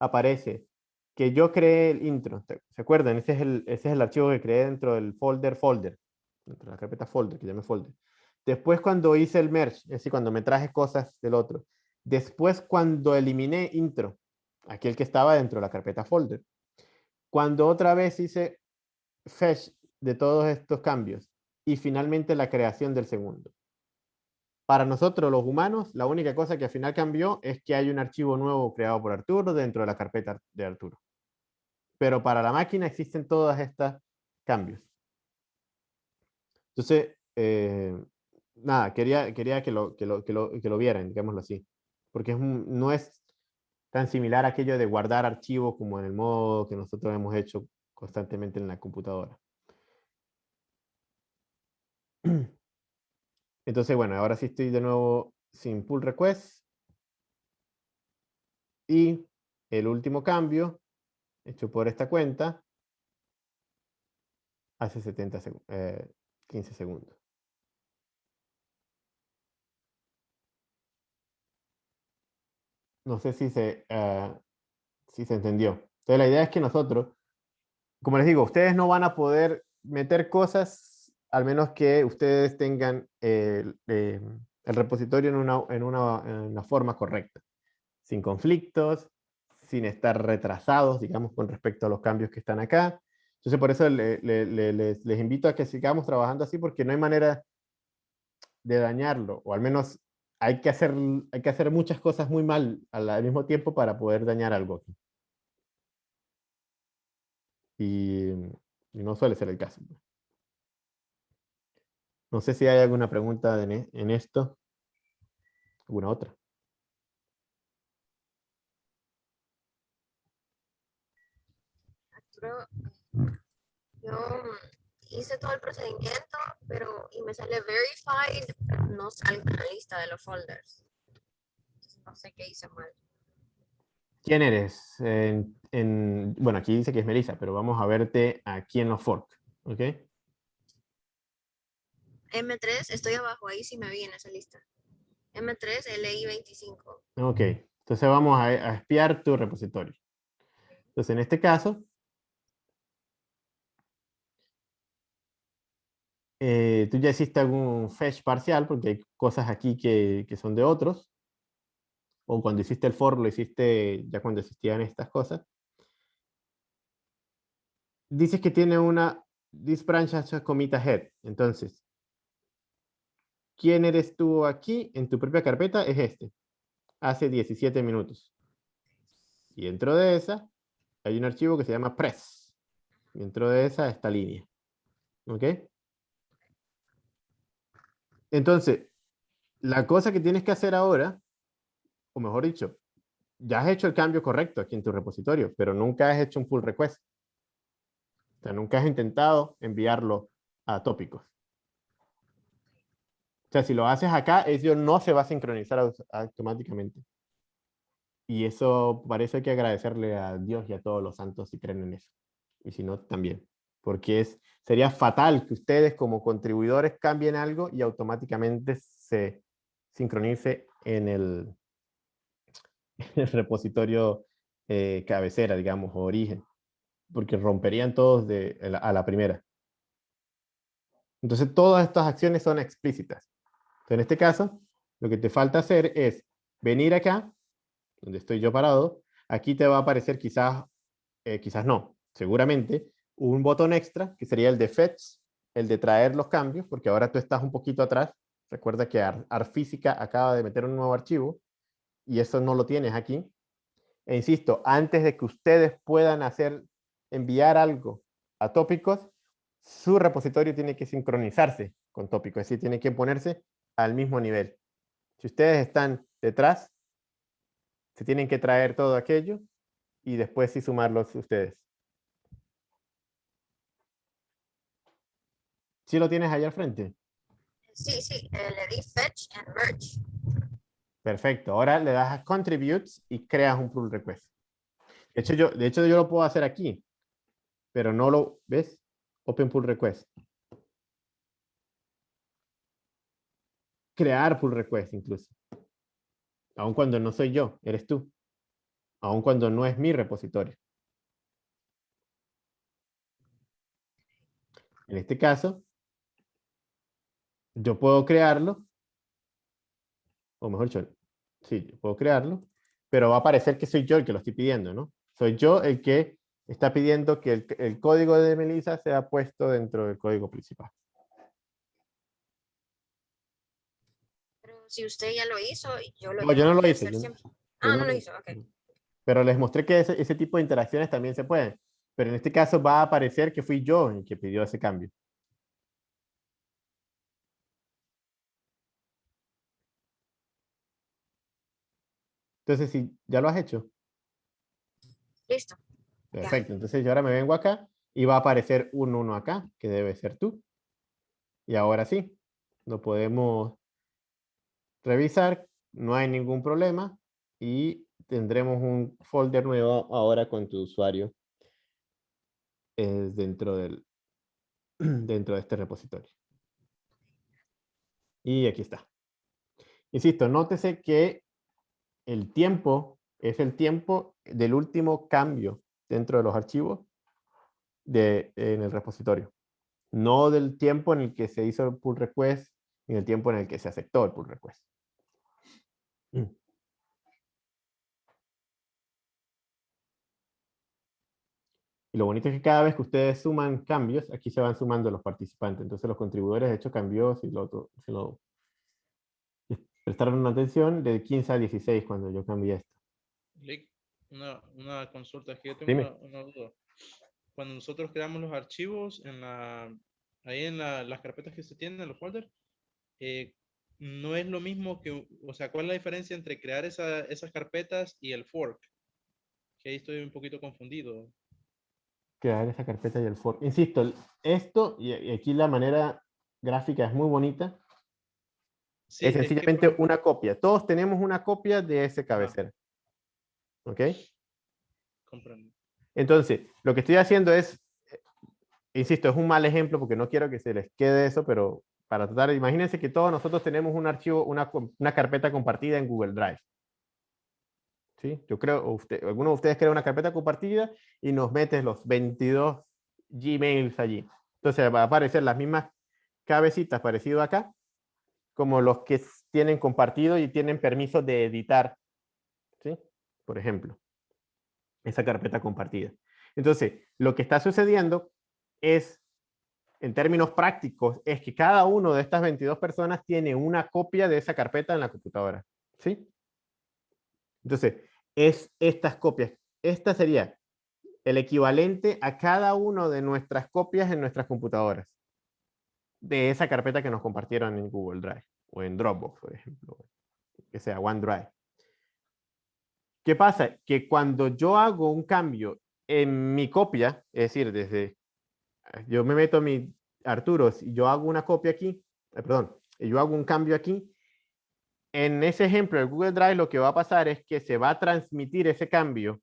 aparece que yo creé el intro. ¿Se acuerdan? Ese es el, ese es el archivo que creé dentro del folder folder. Dentro de la carpeta folder, que llame folder. Después cuando hice el merge, es decir, cuando me traje cosas del otro, Después, cuando eliminé intro, aquel que estaba dentro de la carpeta folder, cuando otra vez hice fetch de todos estos cambios y finalmente la creación del segundo. Para nosotros los humanos, la única cosa que al final cambió es que hay un archivo nuevo creado por Arturo dentro de la carpeta de Arturo. Pero para la máquina existen todos estos cambios. Entonces, eh, nada, quería, quería que, lo, que, lo, que, lo, que lo vieran, digámoslo así porque no es tan similar a aquello de guardar archivos como en el modo que nosotros hemos hecho constantemente en la computadora. Entonces, bueno, ahora sí estoy de nuevo sin pull request. Y el último cambio, hecho por esta cuenta, hace 70 15 segundos. No sé si se, eh, si se entendió. Entonces la idea es que nosotros, como les digo, ustedes no van a poder meter cosas, al menos que ustedes tengan el, em, el repositorio en una, en, una, forma correcta, sin conflictos, sin estar retrasados, digamos, con respecto a los cambios que están acá. Entonces, por eso les, invito a que sigamos trabajando así, porque no hay manera de dañarlo, o al menos hay que hacer, hay que hacer muchas cosas muy mal al, mismo tiempo para poder dañar algo aquí. Y, no suele ser el caso. No sé si hay alguna pregunta en, en esto. ¿Alguna otra? yo hice todo el procedimiento, pero y me sale verified, no sale en la lista de los folders. no sé qué hice mal. ¿Quién eres? En, bueno, aquí dice que es Melissa, pero vamos a verte aquí en los fork, ¿ok? M3, estoy abajo, ahí sí me vi en esa lista. M3, LI25. Ok, entonces vamos a, a espiar tu repositorio. Entonces, en este caso, Eh, tú ya hiciste algún fetch parcial, porque hay cosas aquí que, son de otros. O cuando hiciste el for, lo hiciste ya cuando existían estas cosas. Dices que tiene una this branch has a commit. Entonces, ¿quién eres tú aquí en tu propia carpeta? Es este. Hace 17 minutos. Y dentro de esa hay un archivo que se llama press. Dentro de esa esta línea. ¿Ok? Entonces, la cosa que tienes que hacer ahora, o mejor dicho, ya has hecho el cambio correcto aquí en tu repositorio, pero nunca has hecho un pull request. O sea, nunca has intentado enviarlo a tópicos. O sea, si lo haces acá, eso no se va a sincronizar automáticamente. Y eso parece que agradecerle a Dios y a todos los santos si creen en eso. Y si no, también porque es, sería fatal que ustedes como contribuidores cambien algo y automáticamente se sincronice en el, repositorio eh, cabecera, digamos, origen, porque romperían todos a la primera. Entonces todas estas acciones son explícitas. En este caso, lo que te falta hacer es venir acá, donde estoy yo parado, aquí te va a aparecer quizás, eh, quizás no, seguramente, un botón extra, que sería el de fetch, el de traer los cambios, porque ahora tú estás un poquito atrás. Recuerda que ArtFísica acaba de meter un nuevo archivo y eso no lo tienes aquí. E insisto, antes de que ustedes puedan hacer, enviar algo a tópicos, su repositorio tiene que sincronizarse con tópicos, es decir, tiene que ponerse al mismo nivel. Si ustedes están detrás, se tienen que traer todo aquello y después sí sumarlos ustedes. ¿Sí lo tienes ahí al frente? Sí, sí, eh, le di fetch and merge. Perfecto, ahora le das a contributes y creas un pull request. De hecho, yo, de hecho, yo lo puedo hacer aquí, pero no lo, ¿ves? Open pull request. Crear pull request incluso. Aun cuando no soy yo, eres tú. Aun cuando no es mi repositorio. En este caso, yo puedo crearlo, o mejor dicho, sí, puedo crearlo, pero va a parecer que soy yo el que lo estoy pidiendo, ¿no? Soy yo el que está pidiendo que el, código de Melissa sea puesto dentro del código principal. Pero si usted ya lo hizo, yo lo No, yo no lo hice. ah, no, lo hizo, ok. Pero les mostré que ese, ese tipo de interacciones también se pueden. Pero en este caso va a aparecer que fui yo el que pidió ese cambio. Entonces, si ya lo has hecho. Listo. Perfecto. Entonces, yo ahora me vengo acá y va a aparecer un 1 acá, que debe ser tú. Y ahora sí, lo podemos revisar. No hay ningún problema. Y tendremos un folder nuevo ahora con tu usuario dentro, del, dentro de este repositorio. Y aquí está. Insisto, nótese que el tiempo es el tiempo del último cambio dentro de los archivos de, en el repositorio. no del tiempo en el que se hizo el pull request ni el tiempo en el que se aceptó el pull request. Mm. Y lo bonito es que cada vez que ustedes suman cambios, aquí se van sumando los participantes. Entonces los contribuidores de hecho cambió, si lo, si lo prestaron atención, de 15 a 16 cuando yo cambié esto. Una, una consulta, es que yo tengo una, una duda. Cuando nosotros creamos los archivos en la, ahí en la- las carpetas que se tienen en los folders, eh, no es lo mismo que, o sea, ¿cuál es la diferencia entre crear esa- esas carpetas y el fork? Que ahí estoy un poquito confundido. crear esa carpeta y el fork. Insisto, esto, y aquí la manera gráfica es muy bonita, Sí, es sencillamente una copia. Todos tenemos una copia de ese cabecera. ¿Ok? comprendo. Entonces, lo que estoy haciendo es, eh, insisto, es un mal ejemplo porque no quiero que se les quede eso, pero para tratar, imagínense que todos nosotros tenemos un archivo, una, una carpeta compartida en Google Drive. ¿Sí? Yo creo, usted, alguno de ustedes crea una carpeta compartida y nos metes los 22 Gmails allí. Entonces va a aparecer las mismas cabecitas parecido acá, como los que tienen compartido y tienen permiso de editar. ¿Sí? Por ejemplo esa carpeta compartida. Entonces, lo que está sucediendo es, en términos prácticos, es que cada uno de estas 22 personas tiene una copia de esa carpeta en la computadora. ¿Sí? Entonces, es estas copias. Esta sería el equivalente a cada uno de nuestras copias en nuestras computadoras. De esa carpeta que nos compartieron en Google Drive o en Dropbox, por ejemplo. Que sea OneDrive. ¿Qué pasa? Que cuando yo hago un cambio en mi copia, es decir, desde, yo me meto a mi Arturo y yo hago una copia aquí, eh, perdón, yo hago un cambio aquí, en ese ejemplo de Google Drive lo que va a pasar es que se va a transmitir ese cambio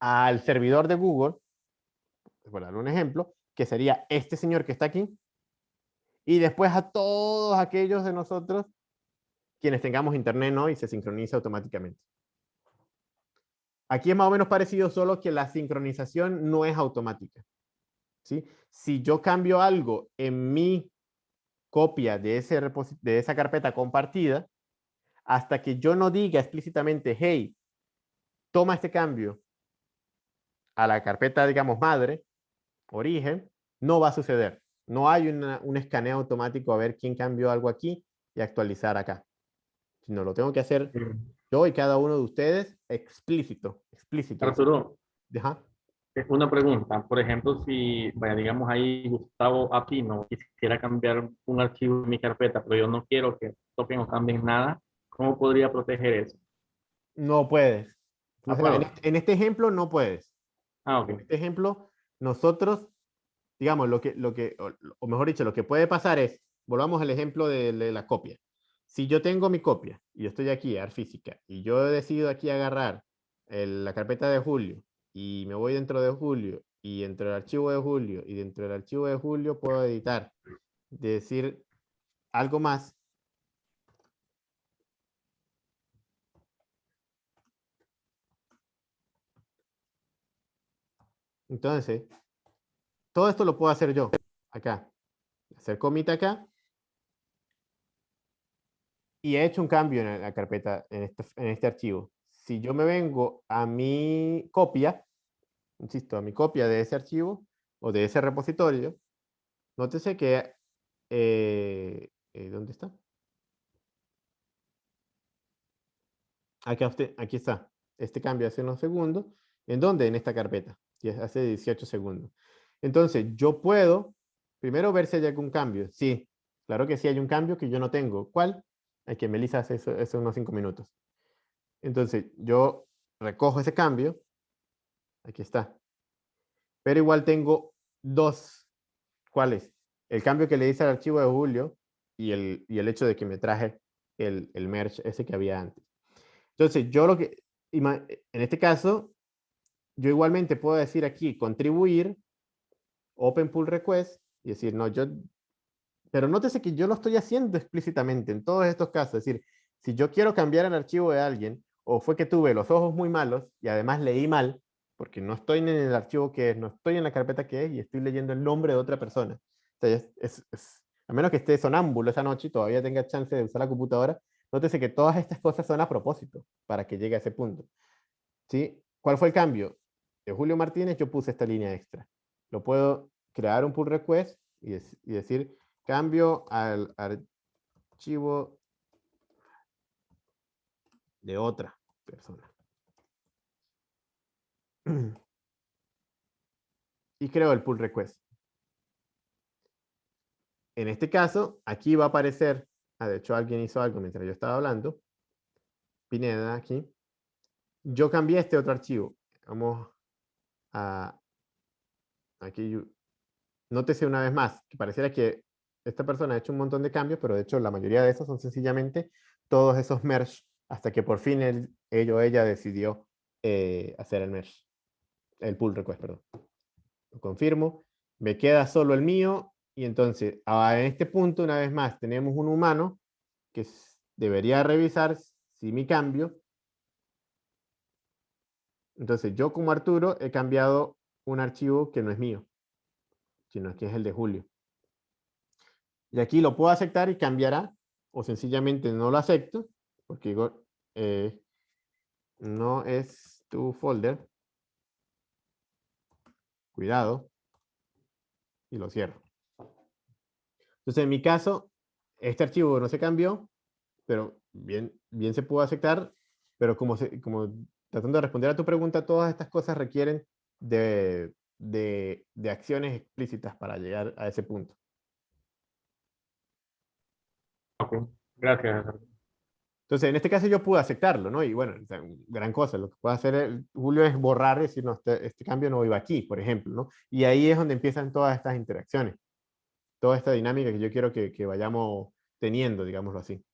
al servidor de Google, por dar un ejemplo, que sería este señor que está aquí, y después a todos aquellos de nosotros quienes tengamos internet, ¿no? Y se sincroniza automáticamente. Aquí es más o menos parecido, solo que la sincronización no es automática. ¿sí? Si yo cambio algo en mi copia de, ese de esa carpeta compartida, hasta que yo no diga explícitamente, hey, toma este cambio a la carpeta, digamos, madre, origen, no va a suceder. No hay una- un escaneo automático a ver quién cambió algo aquí y actualizar acá. Sino lo tengo que hacer yo y cada uno de ustedes explícito, explícito. Arturo, Ajá. es una pregunta. Por ejemplo, si, vaya, digamos ahí Gustavo Apino quisiera cambiar un archivo en mi carpeta, pero yo no quiero que toquen o cambien nada, ¿cómo podría proteger eso? No puedes. O sea, puedo. en, este, en este ejemplo no puedes. Ah, ok. En este ejemplo, nosotros, digamos, lo que, lo que, o, mejor dicho, lo que puede pasar es, volvamos al ejemplo de, la copia. Si yo tengo mi copia y yo estoy aquí, AR física, y yo decido aquí agarrar la carpeta de Julio y me voy dentro de Julio y dentro del archivo de Julio y dentro del archivo de Julio puedo editar, decir algo más. Entonces, todo esto lo puedo hacer yo, acá. Hacer comita acá. Y he hecho un cambio en la carpeta, en este, en este archivo. Si yo me vengo a mi copia, insisto, a mi copia de ese archivo o de ese repositorio, nótese que, eh, eh, ¿dónde está? Usted, aquí está. Este cambio hace unos segundos. ¿En dónde? En esta carpeta. Hace 18 segundos. Entonces, yo puedo primero ver si hay algún cambio. Sí, claro que sí hay un cambio que yo no tengo. ¿Cuál? Hay que Melissa hace eso, eso unos 5 minutos. Entonces, yo recojo ese cambio. Aquí está. Pero igual tengo dos. ¿Cuáles? El cambio que le hice al archivo de Julio y el, y el hecho de que me traje el, el merge ese que había antes. Entonces, yo lo que, en este caso, yo igualmente puedo decir aquí, contribuir, open pull request, y decir, no, yo, pero nótese que yo lo estoy haciendo explícitamente en todos estos casos. Es decir, si yo quiero cambiar el archivo de alguien, o fue que tuve los ojos muy malos y además leí mal, porque no estoy en el archivo que es, no estoy en la carpeta que es y estoy leyendo el nombre de otra persona. Entonces, es, a menos que esté sonámbulo esa noche y todavía tenga chance de usar la computadora, nótese que todas estas cosas son a propósito para que llegue a ese punto. ¿Sí? ¿Cuál fue el cambio? De Julio Martínez yo puse esta línea extra. Lo puedo crear un pull request y, decir cambio al archivo de otra persona. Y creo el pull request. En este caso, aquí va a aparecer, ah, de hecho alguien hizo algo mientras yo estaba hablando, Pineda aquí, yo cambié este otro archivo. Vamos a, aquí, nótese una vez más, que pareciera que esta persona ha hecho un montón de cambios, pero de hecho la mayoría de esos son sencillamente todos esos merge, hasta que por fin él, o ella decidió eh, hacer el merge, el pull request, perdón. Lo confirmo, me queda solo el mío, y entonces en este punto, una vez más, tenemos un humano que debería revisar si mi cambio, entonces yo como Arturo he cambiado un archivo que no es mío, sino que es el de Julio. Y aquí lo puedo aceptar y cambiará, o sencillamente no lo acepto, porque digo, eh, no es tu folder. Cuidado. Y lo cierro. Entonces, en mi caso, este archivo no se cambió, pero bien, bien se pudo aceptar, pero como, como tratando de responder a tu pregunta, todas estas cosas requieren de, de, de acciones explícitas para llegar a ese punto. Ok, gracias. Entonces, en este caso yo pude aceptarlo, ¿no? Y bueno, gran cosa, lo que puede hacer Julio es borrar, decir, no, este, este, cambio no iba aquí, por ejemplo, ¿no? Y ahí es donde empiezan todas estas interacciones, toda esta dinámica que yo quiero que, que vayamos teniendo, digámoslo así.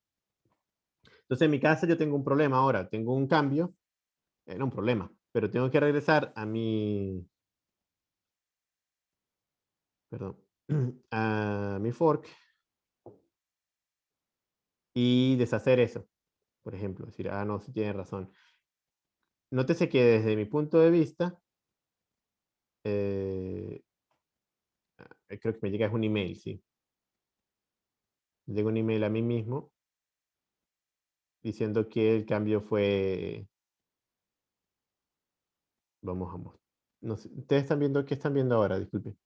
Entonces, en mi caso yo tengo un problema ahora, tengo un cambio, era eh, un problema, pero tengo que regresar a mi, perdón, a mi fork, y deshacer eso. Por ejemplo, decir, ah, no, si tiene razón. Nótese que desde mi punto de vista, eh, ah, creo que me llega es un email, sí. Llega un email a mí mismo diciendo que el cambio fue... Vamos a mostrar. No Ustedes están viendo, ¿qué están viendo ahora? Disculpe.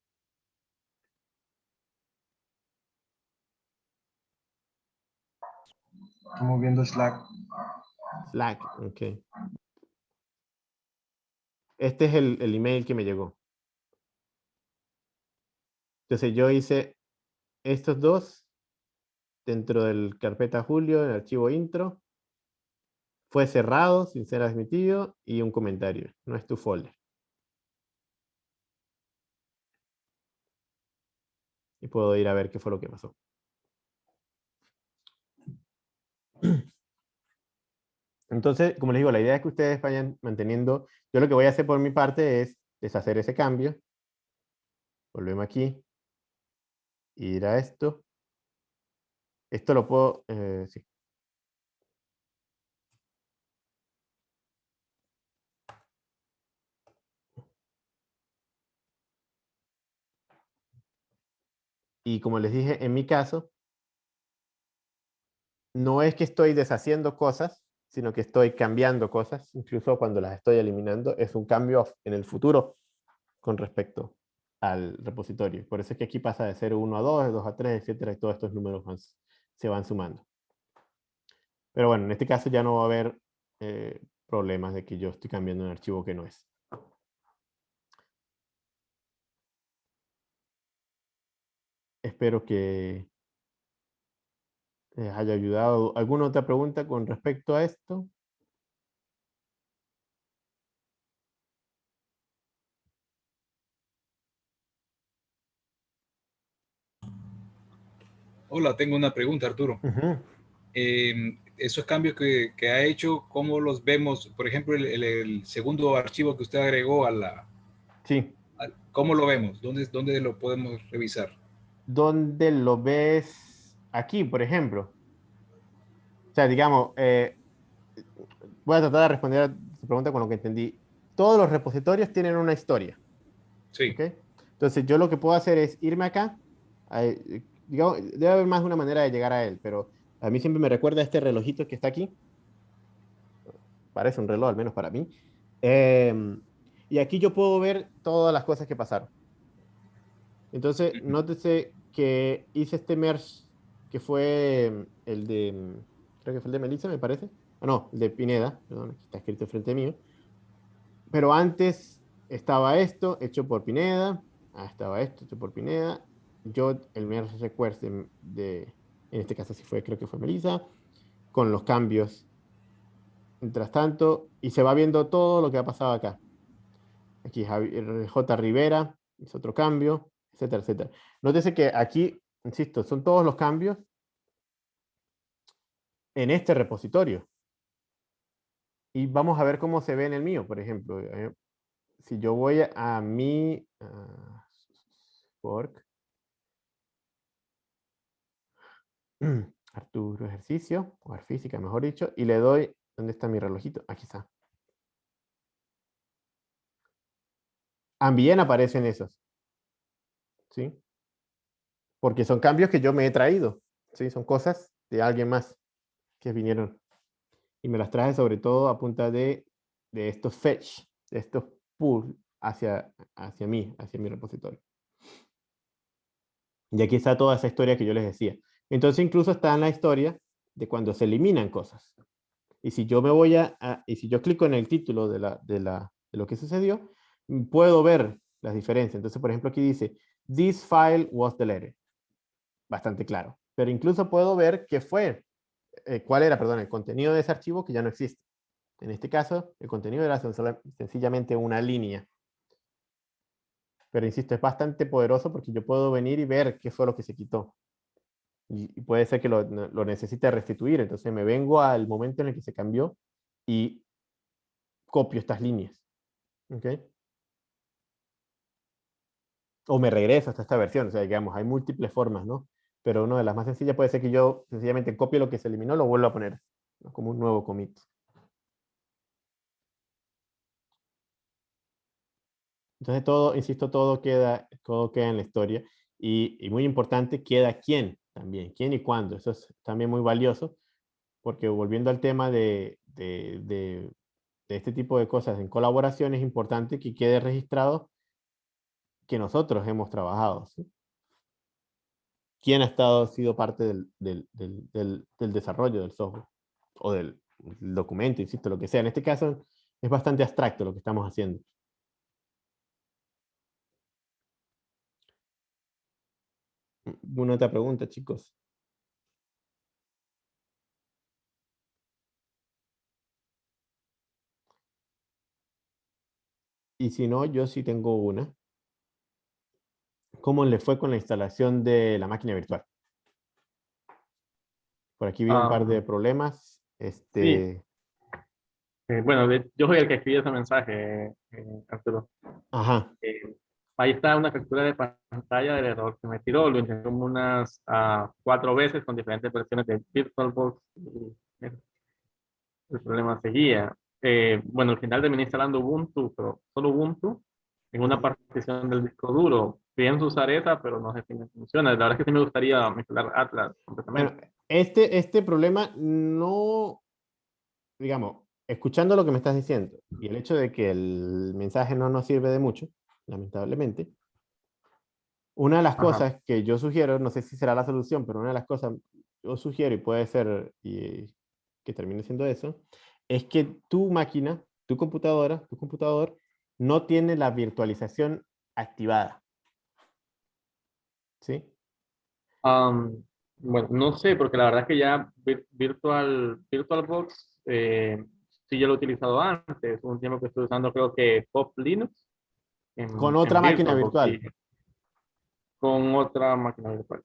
Estamos viendo Slack. Slack, ok. Este es el, el email que me llegó. Entonces yo hice estos dos dentro del carpeta Julio, el archivo intro. Fue cerrado sin ser admitido y un comentario. No es tu folder. Y puedo ir a ver qué fue lo que pasó. Entonces, como les digo, la idea es que ustedes vayan manteniendo, yo lo que voy a hacer por mi parte es deshacer ese cambio. Volvemos aquí. Ir a esto. Esto lo puedo, eh, sí. Y como les dije, en mi caso, no es que estoy deshaciendo cosas, sino que estoy cambiando cosas, incluso cuando las estoy eliminando, es un cambio en el futuro con respecto al repositorio. Por eso es que aquí pasa de 0 a 2, de 2 a 3, etcétera, y todos estos números se van sumando. Pero bueno, en este caso ya no va a haber eh, problemas de que yo estoy cambiando un archivo que no es. Espero que les haya ayudado. ¿Alguna otra pregunta con respecto a esto? Hola, tengo una pregunta, Arturo. Em, esos cambios que, ha hecho, ¿cómo los vemos? Por ejemplo, el, segundo archivo que usted agregó a la... Sí. ¿Cómo lo vemos? ¿Dónde, ¿Dónde lo podemos revisar? ¿Dónde lo ves? aquí, por ejemplo. O sea, digamos, eh, voy a tratar de responder a tu pregunta con lo que entendí. todos los repositorios tienen una historia. Sí. ¿okay? Entonces yo lo que puedo hacer es irme acá, digamos, debe haber más de una manera de llegar a él, pero a mí siempre me recuerda este relojito que está aquí. Parece un reloj, al menos para mí. Em, y aquí yo puedo ver todas las cosas que pasaron. Entonces, nótese que hice este merge, que fue el de, creo que fue de Melissa, me parece. Ah, no, de Pineda, perdón, aquí está escrito frente mío. Pero antes estaba esto, hecho por Pineda. Ah, estaba esto, hecho por Pineda. Yo, el merge request de, en este caso sí fue, creo que fue Melissa, con los cambios. Mientras tanto, y se va viendo todo lo que ha pasado acá. Aquí J. Rivera hizo otro cambio, etcétera, etcétera. Nótese que aquí, insisto, son todos los cambios en este repositorio. Y vamos a ver cómo se ve en el mío, por ejemplo. Eh, si yo voy a mi uh, fork, Arturo ejercicio, o física mejor dicho, y le doy, ¿dónde está mi relojito? Aquí está. También aparecen esos. ¿Sí? Porque son cambios que yo me he traído. ¿Sí? Son cosas de alguien más que vinieron. Y me las traje sobre todo a punta de, de estos fetch, de estos pull hacia, hacia mí, hacia mi repositorio. Y aquí está toda esa historia que yo les decía. Entonces incluso está en la historia de cuando se eliminan cosas. Y si yo me voy a, y si yo clico en el título de, la, de, la, de lo que sucedió, puedo ver las diferencias. Entonces, por ejemplo, aquí dice, this file was deleted. Bastante claro. Pero incluso puedo ver qué fue, eh, cuál era, perdón, el contenido de ese archivo que ya no existe. En este caso, el contenido era sencillamente una línea. Pero insisto, es bastante poderoso porque yo puedo venir y ver qué fue lo que se quitó y, puede ser que lo, lo, necesite restituir. Entonces me vengo al momento en el que se cambió y copio estas líneas. ¿Okay? O me regreso hasta esta versión. O sea, digamos, hay múltiples formas, ¿no? Pero una de las más sencillas puede ser que yo sencillamente copie lo que se eliminó, lo vuelvo a poner como un nuevo commit. Entonces todo, insisto, todo queda, todo queda en la historia. Y, y muy importante, queda quién también, quién y cuándo. Eso es también muy valioso, porque volviendo al tema de, de, de, este tipo de cosas en colaboración, es importante que quede registrado que nosotros hemos trabajado. ¿Quién ha estado, sido parte del, del, del, desarrollo del software? O del, documento, insisto, lo que sea. En este caso es bastante abstracto lo que estamos haciendo. ¿Alguna otra pregunta, chicos? Y si no, yo sí tengo una. ¿Cómo le fue con la instalación de la máquina virtual? Por aquí vi un par de ah. problemas. Este... Eh, bueno, yo soy el que escribió ese mensaje, eh, Arturo. Ajá. Eh, ahí está una captura de pantalla del error que me tiró. Lo intenté como unas uh, cuatro veces con diferentes versiones de VirtualBox. El problema seguía. Eh, bueno, al final terminé instalando Ubuntu, pero solo Ubuntu, en una partición del disco duro. Pienso usar esa, pero no sé si me funciona. La verdad es que sí me gustaría instalar Atlas completamente. Bueno, este, este problema no, digamos, escuchando lo que me estás diciendo y el hecho de que el mensaje no nos sirve de mucho, lamentablemente. Una de las cosas que yo sugiero, no sé si será la solución, pero una de las cosas yo sugiero y puede ser y, que termine siendo eso, es que tu máquina, tu computadora, tu computador, no tiene la virtualización activada. ¿Sí? bueno, no sé, porque la verdad es que ya Virtual, VirtualBox eh, sí ya lo he utilizado antes. Un tiempo que estoy usando creo que Pop Linux con otra máquina virtual. Con otra máquina virtual.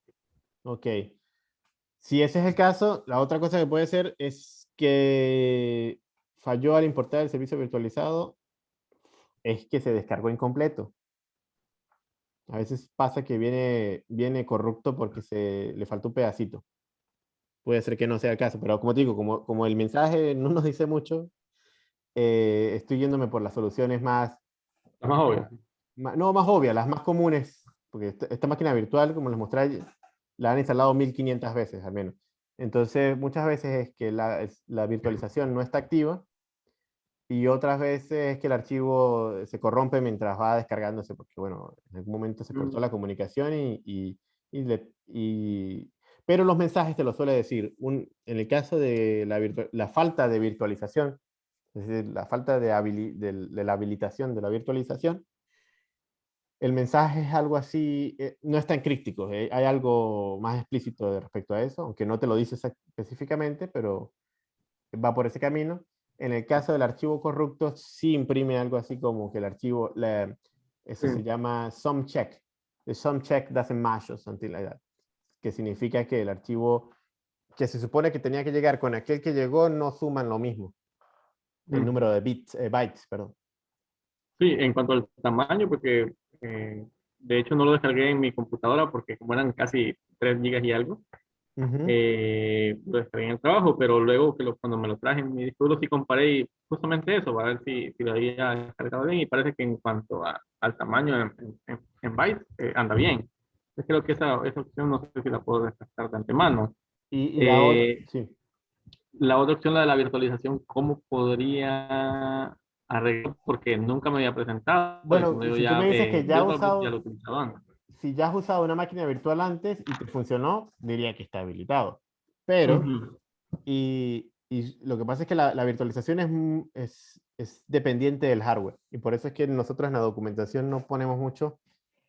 Ok. Si ese es el caso, la otra cosa que puede ser es que falló al importar el servicio virtualizado, es que se descargó incompleto. A veces pasa que viene, viene corrupto porque se le faltó un pedacito. Puede ser que no sea el caso, pero como te digo, como, como el mensaje no nos dice mucho, eh, estoy yéndome por las soluciones más... Las más obvias. no, más obvias, las más comunes, porque esta, máquina virtual, como les mostré, la han instalado 1500 veces al menos. Entonces, muchas veces es que la, la virtualización no está activa y otras veces es que el archivo se corrompe mientras va descargándose, porque bueno, en algún momento se cortó mm. la comunicación y, y, y, pero los mensajes te lo suele decir. Un, en el caso de la, la falta de virtualización, es decir, la falta de, de, la habilitación de la virtualización, el mensaje es algo así, eh, no es tan crítico, eh, hay algo más explícito respecto a eso, aunque no te lo dice específicamente, pero va por ese camino. En el caso del archivo corrupto, sí imprime algo así como que el archivo, eso se llama some check. The some check doesn't match or something like that. Que significa que el archivo que se supone que tenía que llegar con aquel que llegó no suman lo mismo. El mm. número de bits, eh, bytes, perdón. Sí, en cuanto al tamaño, porque eh, de hecho no lo descargué en mi computadora porque como eran casi 3 gigas y algo, eh, lo descargué en el trabajo, pero luego que lo, cuando me lo traje en mi disco sí comparé justamente eso, para ver si, si lo había descargado bien y parece que en cuanto a, al tamaño en, en, bytes eh, anda bien. Yo creo que esa, esa, opción no sé si la puedo descartar de antemano. Y, la, otra, eh, sí. la otra opción, la de la virtualización, ¿cómo podría arreglar? Porque nunca me había presentado. Bueno, si ya, tú me dices que ya, usado, ya lo si ya has usado una máquina virtual antes y te funcionó, diría que está habilitado. Pero, y, y, lo que pasa es que la, la virtualización es, es, es, dependiente del hardware. Y por eso es que nosotros en la documentación no ponemos mucho,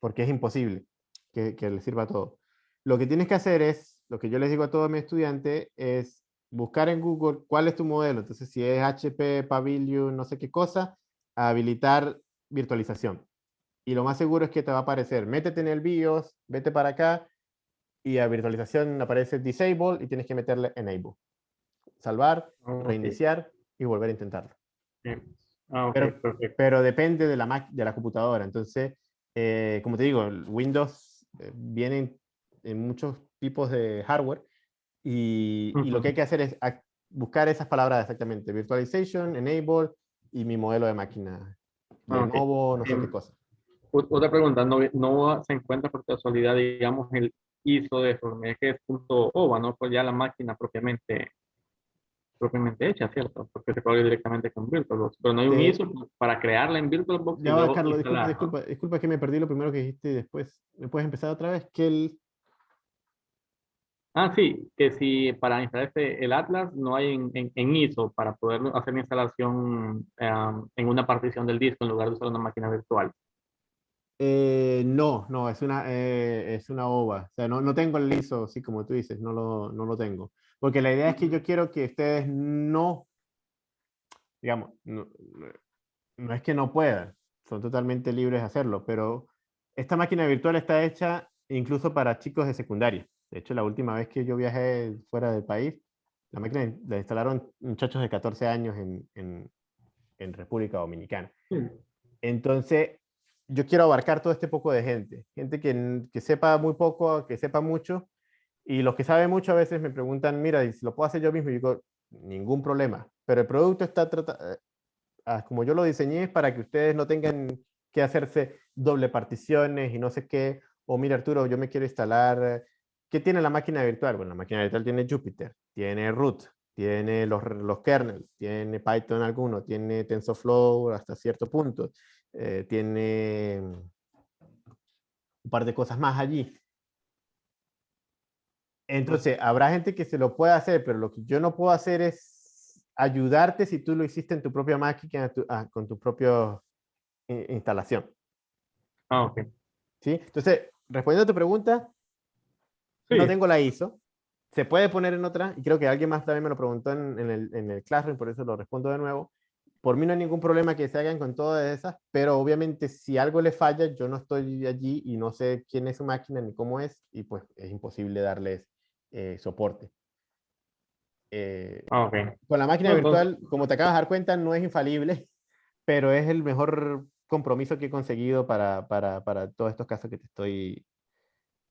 porque es imposible que, que le sirva a todo. Lo que tienes que hacer es, lo que yo les digo a todo mi estudiante, es buscar en Google cuál es tu modelo. Entonces, si es HP, Pavilion, no sé qué cosa, habilitar virtualización y lo más seguro es que te va a aparecer, métete en el BIOS, vete para acá, y a virtualización aparece disable y tienes que meterle enable. Salvar, reiniciar y volver a intentarlo. Ah, pero, depende de la, de la computadora. Entonces, eh, como te digo, Windows eh, viene en muchos tipos de hardware y, y, lo que hay que hacer es buscar esas palabras exactamente. Virtualization, enable y mi modelo de máquina. De ah, nuevo, no sé qué cosa. Otra pregunta, ¿no, no se encuentra por casualidad, digamos, el ISO de Formex que es punto OVA, ¿no? Pues ya la máquina propiamente propiamente hecha, ¿cierto? Porque se puede directamente con VirtualBox, pero no hay un ISO para crearla en VirtualBox. Ya, Carlos, disculpa, disculpa, disculpa, que me perdí lo primero que dijiste y después. ¿Me puedes empezar otra vez? Que el... Ah, sí, que si para instalar este, el Atlas no hay en, en, ISO para poder hacer la instalación um, en una partición del disco en lugar de usar una máquina virtual. Eh, no, no, es una, eh, es una ova. O sea, no, no tengo el liso, así como tú dices, no lo, no lo tengo. Porque la idea es que yo quiero que ustedes no, digamos, no, no es que no puedan, son totalmente libres de hacerlo, pero esta máquina virtual está hecha incluso para chicos de secundaria. De hecho, la última vez que yo viajé fuera del país, la máquina la instalaron muchachos de 14 años en, en, en República Dominicana. Entonces, yo quiero abarcar todo este poco de gente, gente que, que, sepa muy poco, que sepa mucho, y los que saben mucho a veces me preguntan, mira, si lo puedo hacer yo mismo, y digo, ningún problema, pero el producto está tratado, eh, ah, como yo lo diseñé, es para que ustedes no tengan que hacerse doble particiones y no sé qué, o mira Arturo, yo me quiero instalar, ¿qué tiene la máquina virtual? Bueno, la máquina virtual tiene Jupyter, tiene root, tiene los, los kernels, tiene Python alguno, tiene TensorFlow hasta cierto punto, eh, tiene un par de cosas más allí. Entonces, habrá gente que se lo puede hacer, pero lo que yo no puedo hacer es ayudarte si tú lo hiciste en tu propia máquina, ah, con tu propia instalación. Ah, ok. ¿Sí? Entonces, respondiendo a tu pregunta, no tengo la ISO. Se puede poner en otra, y creo que alguien más también me lo preguntó en, en, el, en el Classroom, por eso lo respondo de nuevo. Por mí no hay ningún problema que se hagan con todas esas, pero obviamente si algo le falla, yo no estoy allí y no sé quién es su máquina ni cómo es, y pues es imposible darles eh, soporte. Eh, ah, okay. Con la máquina virtual, como te acabas de dar cuenta, no es infalible, pero es el mejor compromiso que he conseguido para, para, para todos estos casos que te estoy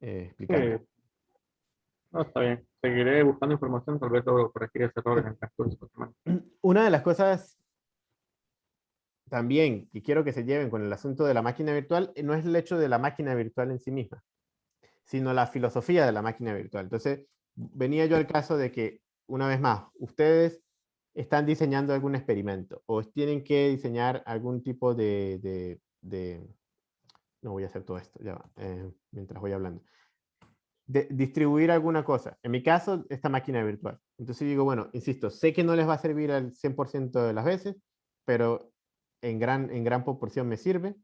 eh, explicando. No, está bien. Seguiré buscando información, tal vez logro corregir ese error en el transcurso Una de las cosas también, y quiero que se lleven con el asunto de la máquina virtual, no es el hecho de la máquina virtual en sí misma, sino la filosofía de la máquina virtual. Entonces, venía yo al caso de que, una vez más, ustedes están diseñando algún experimento o tienen que diseñar algún tipo de... no voy a hacer todo esto, ya eh, mientras voy hablando. Distribuir alguna cosa. En mi caso, esta máquina virtual. Entonces digo, bueno, insisto, sé que no les va a servir al 100% de las veces, pero en gran, en gran proporción me sirve.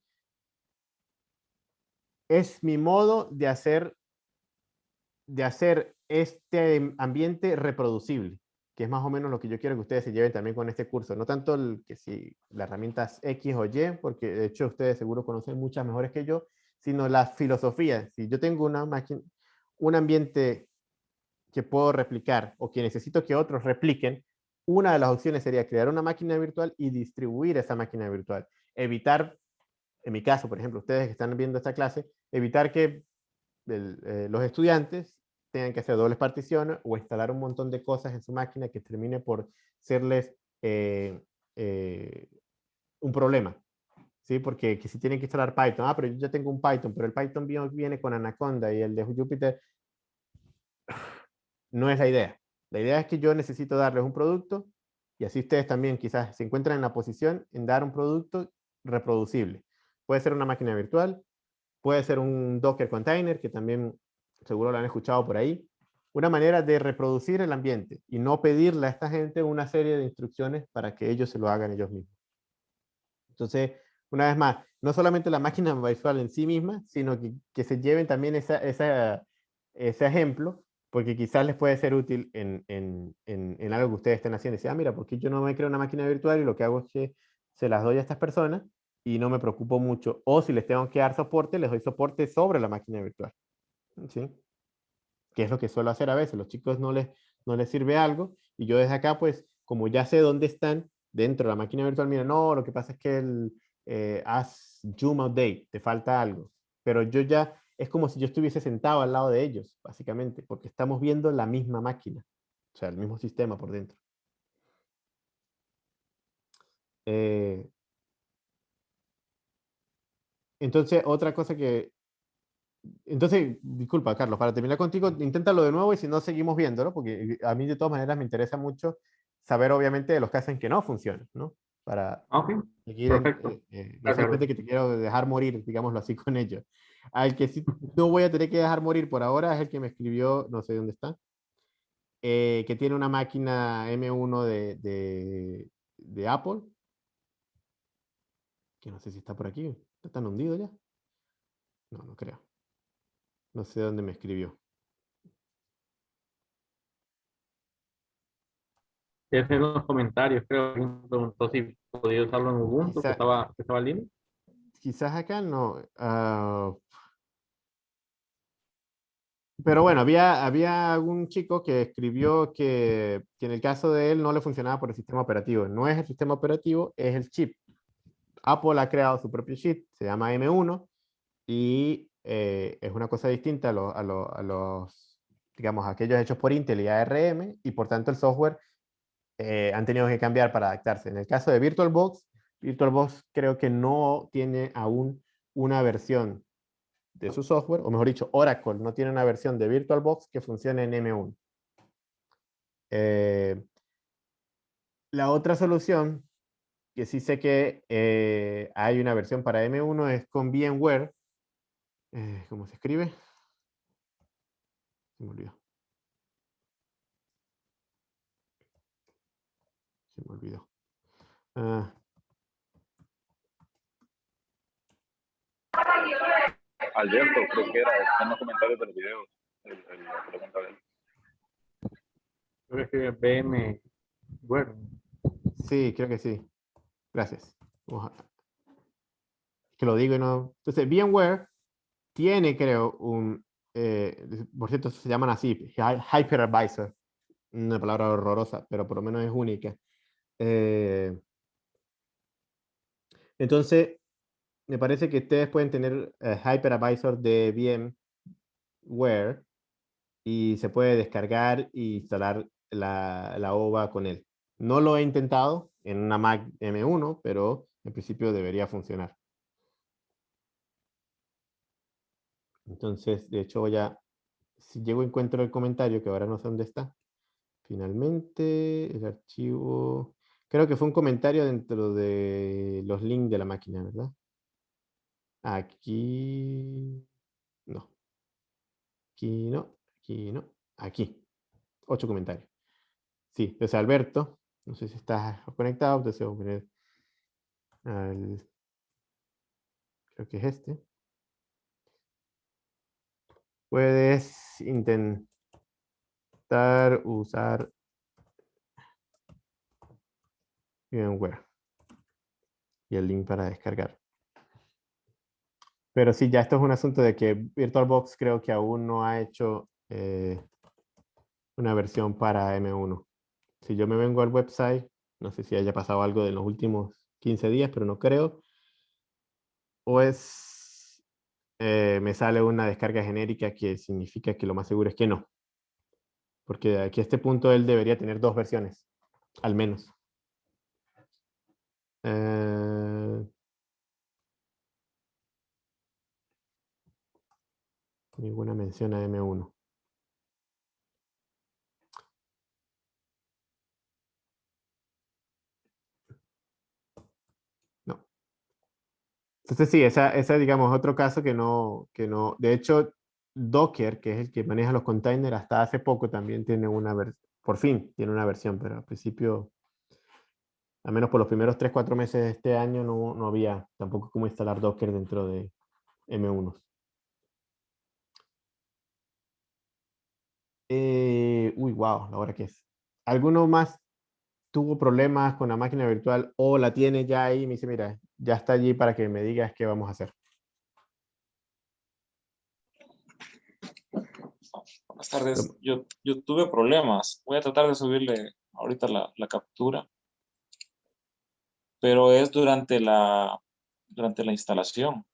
Es mi modo de hacer, de hacer este ambiente reproducible que es más o menos lo que yo quiero que ustedes se lleven también con este curso. No tanto el, que si las herramientas X o Y, porque de hecho ustedes seguro conocen muchas mejores que yo, sino la filosofía. Si yo tengo una máquina, un ambiente que puedo replicar o que necesito que otros repliquen, una de las opciones sería crear una máquina virtual y distribuir esa máquina virtual. Evitar, en mi caso, por ejemplo, ustedes que están viendo esta clase, evitar que eh, los estudiantes tengan que hacer dobles particiones o instalar un montón de cosas en su máquina que termine por serles eh, eh, un problema. ¿Sí? Porque que si tienen que instalar Python, ah, pero yo ya tengo un Python, pero el Python viene con Anaconda y el de Jupyter no es la idea. La idea es que yo necesito darles un producto y así ustedes también quizás se encuentran en la posición en dar un producto reproducible. Puede ser una máquina virtual, puede ser un Docker container, que también seguro lo han escuchado por ahí, una manera de reproducir el ambiente y no pedirle a esta gente una serie de instrucciones para que ellos se lo hagan ellos mismos. Entonces, una vez más, no solamente la máquina virtual en sí misma, sino que, se lleven también ese ejemplo, porque quizás les puede ser útil en, en, en, algo que ustedes estén haciendo. Y ah, mira, porque yo no me creo una máquina virtual y lo que hago es que se las doy a estas personas y no me preocupo mucho. O si les tengo que dar soporte, les doy soporte sobre la máquina virtual. ¿sí? Que es lo que suelo hacer a veces. Los chicos no les, no les sirve algo y yo desde acá, pues, como ya sé dónde están dentro de la máquina virtual, mira, no, lo que pasa es que el, eh, haz zoom date te falta algo. Pero yo ya, es como si yo estuviese sentado al lado de ellos, básicamente, porque estamos viendo la misma máquina, o sea, el mismo sistema por dentro. Eh, entonces, otra cosa que entonces, disculpa, Carlos, para terminar contigo, inténtalo de nuevo y si no, seguimos viéndolo, porque a mí de todas maneras me interesa mucho saber, obviamente, de los que hacen que no funcionan, ¿no? Para ah, seguir, eh, eh, solamente que te quiero dejar morir, digámoslo así, con ellos. Al que sí no voy a tener que dejar morir por ahora es el que me escribió, no sé dónde está, eh, que tiene una máquina M1 de, de, de Apple, que no sé si está por aquí, ¿está tan hundido ya? No, no creo. No sé dónde me escribió. en los comentarios, creo que preguntó si podía usarlo en Ubuntu, que estaba, que estaba libre. Quizás acá no. Ah, pero bueno, había, había algún chico que escribió que, que, en el caso de él no le funcionaba por el sistema operativo. No es el sistema operativo, es el chip. Apple ha creado su propio chip, se llama M1, y eh, es una cosa distinta a, los, digamos, aquellos hechos por Intel y ARM, y por tanto el software eh, han tenido que cambiar para adaptarse. En el caso de VirtualBox, VirtualBox creo que no tiene aún una versión de su software, o mejor dicho, Oracle no tiene una versión de VirtualBox que funcione en M1. Eh, la otra solución, que sí sé que hay una versión para M1, es con VMware, eh, ¿Cómo se escribe? Se me olvidó. Se me olvidó. Ah. Alberto, creo que era, está en los comentarios del video, el, el, la pregunta de él. Creo que BM, bueno. Sí, creo que sí. Gracias. Que lo digo y no. Entonces, VMware tiene, creo, un, eh, por cierto, se llaman así, hyperadvisor, una palabra horrorosa, pero por lo menos es única. Eh, entonces, me parece que ustedes pueden tener eh, hyperadvisor de VMware y se puede descargar e instalar la, la OVA con él. No lo he intentado en una Mac M1, pero En principio debería funcionar. Entonces, de hecho, voy a, si llego encuentro el comentario, que ahora no sé dónde está. Finalmente, el archivo, creo que fue un comentario dentro de los links de la máquina, ¿verdad? Aquí, no. Aquí no, aquí no, aquí. Ocho comentarios. Sí, entonces Alberto, no sé si estás conectado, entonces voy a poner al, creo que es este. Puedes intentar usar VMware y el link para descargar. Pero sí, ya esto es un asunto de que VirtualBox creo que aún no ha hecho eh, una versión para M1. Si yo me vengo al website, no sé si haya pasado algo de los últimos 15 días, pero no creo. O es eh, me sale una descarga genérica que significa que lo más seguro es que no. Porque aquí a este punto él debería tener dos versiones, al menos. Eh, ninguna mención a M1. Entonces sí, esa, esa digamos otro caso que no, que no, de hecho Docker, que es el que maneja los containers, hasta hace poco también tiene una versión, por fin tiene una versión, pero al principio, al menos por los primeros 3, 4 meses de este año no, no había tampoco cómo instalar Docker dentro de M1. Eh, uy, wow, la hora que es. ¿Alguno más tuvo problemas con la máquina virtual o la tiene ya ahí y me dice, mira, ya está allí para que me digas qué vamos a hacer. Buenas tardes. Yo, yo tuve problemas. Voy a tratar de subirle ahorita la, la captura. Pero es durante la, durante la instalación.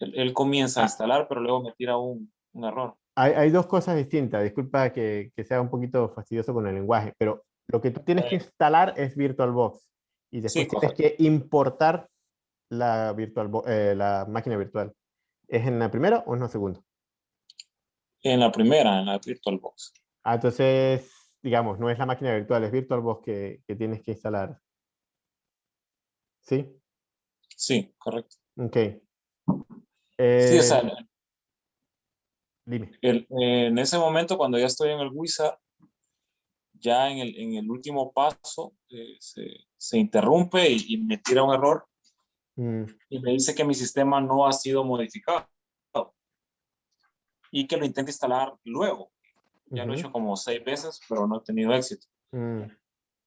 Él, comienza a ah. instalar, pero luego me tira un, un error. Hay, hay, dos cosas distintas. Disculpa que, que, sea un poquito fastidioso con el lenguaje, pero lo que tú tienes que instalar es VirtualBox y después tienes que importar la, virtual, eh, la máquina virtual. ¿Es en la primera o en la segunda? En la primera, en la VirtualBox. Ah, entonces, digamos, no es la máquina virtual, es VirtualBox que, que tienes que instalar. ¿Sí? Sí, correcto. Ok. sí, o sea, dime. en ese momento, cuando ya estoy en el Wizard, ya en el, en el último paso eh, se, se, interrumpe y, me tira un error mm. y me dice que mi sistema no ha sido modificado y que lo intente instalar luego. Ya lo he hecho como seis veces, pero no he tenido éxito. Mm.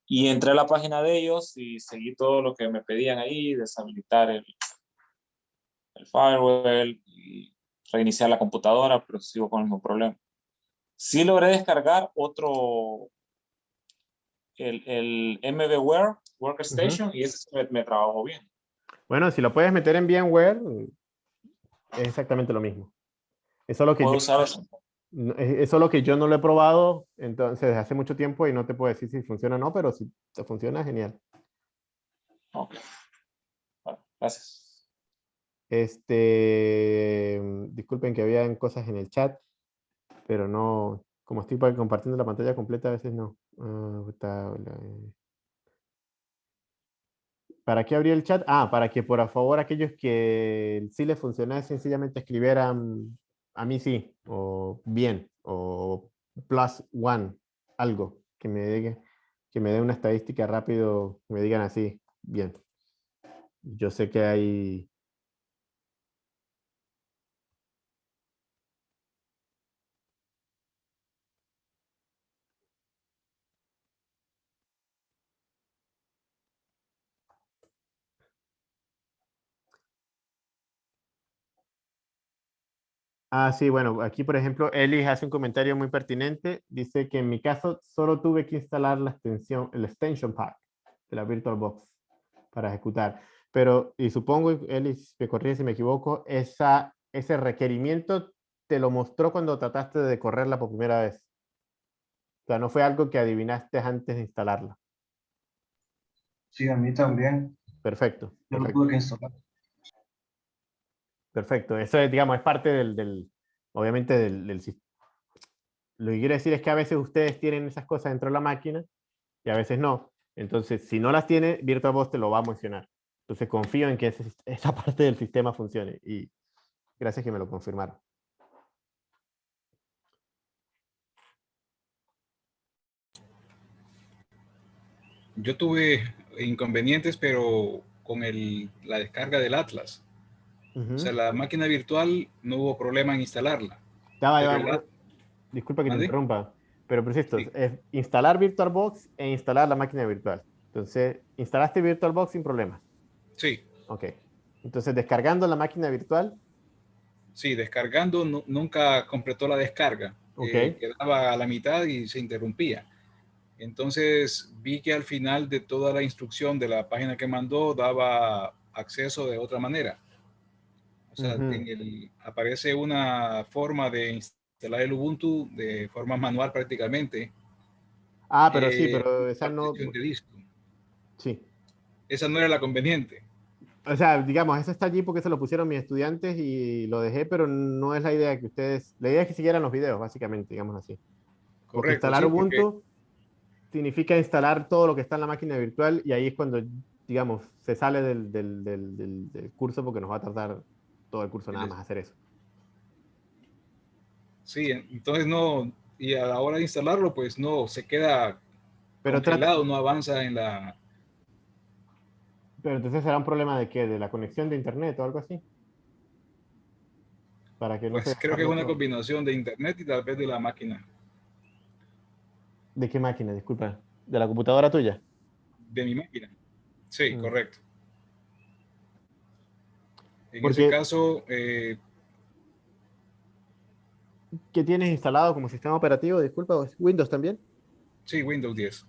Y entré a la página de ellos y seguí todo lo que me pedían ahí, deshabilitar el, el firewall y reiniciar la computadora, pero sigo con el mismo problema. Sí logré descargar otro, el, el MVWare Workstation y ese me, me trabajó bien. Bueno, si lo puedes meter en VMware, es exactamente lo mismo. Es solo que, yo, es solo que yo no lo he probado entonces desde hace mucho tiempo y no te puedo decir si funciona o no, pero si funciona, genial. Ok. Bueno, gracias. Este, disculpen que habían cosas en el chat, pero no, como estoy compartiendo la pantalla completa, a veces no. Ah, eh. ¿Para qué abrir el chat? Ah, para que por favor aquellos que sí les funciona sencillamente escribieran a mí sí, o bien, o plus one, algo, que me dé, que me dé una estadística rápido, me digan así, bien. Yo sé que hay Ah, sí, bueno, aquí por ejemplo, Eli hace un comentario muy pertinente. Dice que en mi caso solo tuve que instalar la extensión, el extension pack de la VirtualBox para ejecutar. Pero, y supongo, Eli, me corrige si me equivoco, esa, ese requerimiento te lo mostró cuando trataste de correrla por primera vez. O sea, no fue algo que adivinaste antes de instalarla. Sí, a mí también. Perfecto. perfecto. Perfecto. Eso es, digamos, es parte del, obviamente, del, del, Lo que quiero decir es que a veces ustedes tienen esas cosas dentro de la máquina y a veces no. Entonces, si no las tiene, VirtualBox te lo va a mencionar. Entonces, confío en que esa parte del sistema funcione. Y gracias que me lo confirmaron. Yo tuve inconvenientes, pero con la descarga del Atlas. O sea, la máquina virtual no hubo problema en instalarla. disculpa que te interrumpa, pero preciso, es instalar VirtualBox e instalar la máquina virtual. Entonces, instalaste VirtualBox sin problemas. Sí. Ok. Entonces, descargando la máquina virtual. Sí, descargando nunca completó la descarga. Ok. Eh, quedaba a la mitad y se interrumpía. Entonces vi que al final de toda la instrucción de la página que mandó daba acceso de otra manera. O sea, aparece una forma de instalar el Ubuntu de forma manual prácticamente. Ah, pero sí, eh, pero esa no... Sí. Esa no era la conveniente. O sea, digamos, eso está allí porque se lo pusieron mis estudiantes y lo dejé, pero no es la idea que ustedes... La idea es que siguieran los videos, básicamente, digamos así. Correcto. instalar Ubuntu significa instalar todo lo que está en la máquina virtual y ahí es cuando, digamos, se sale del, del, del, curso porque nos va a tardar todo el curso nada más hacer eso. Sí, entonces no, y a la hora de instalarlo, pues no, se queda Pero congelado, no avanza en la... Pero entonces será un problema de qué, de la conexión de internet o algo así. Para que no pues creo que es una combinación de internet y tal vez de la máquina. ¿De qué máquina? Disculpa. ¿De la computadora tuya? De mi máquina. Sí, mm. correcto. En ese caso... Eh, ¿Qué tienes instalado como sistema operativo? Disculpa, ¿Windows también? Sí, Windows 10.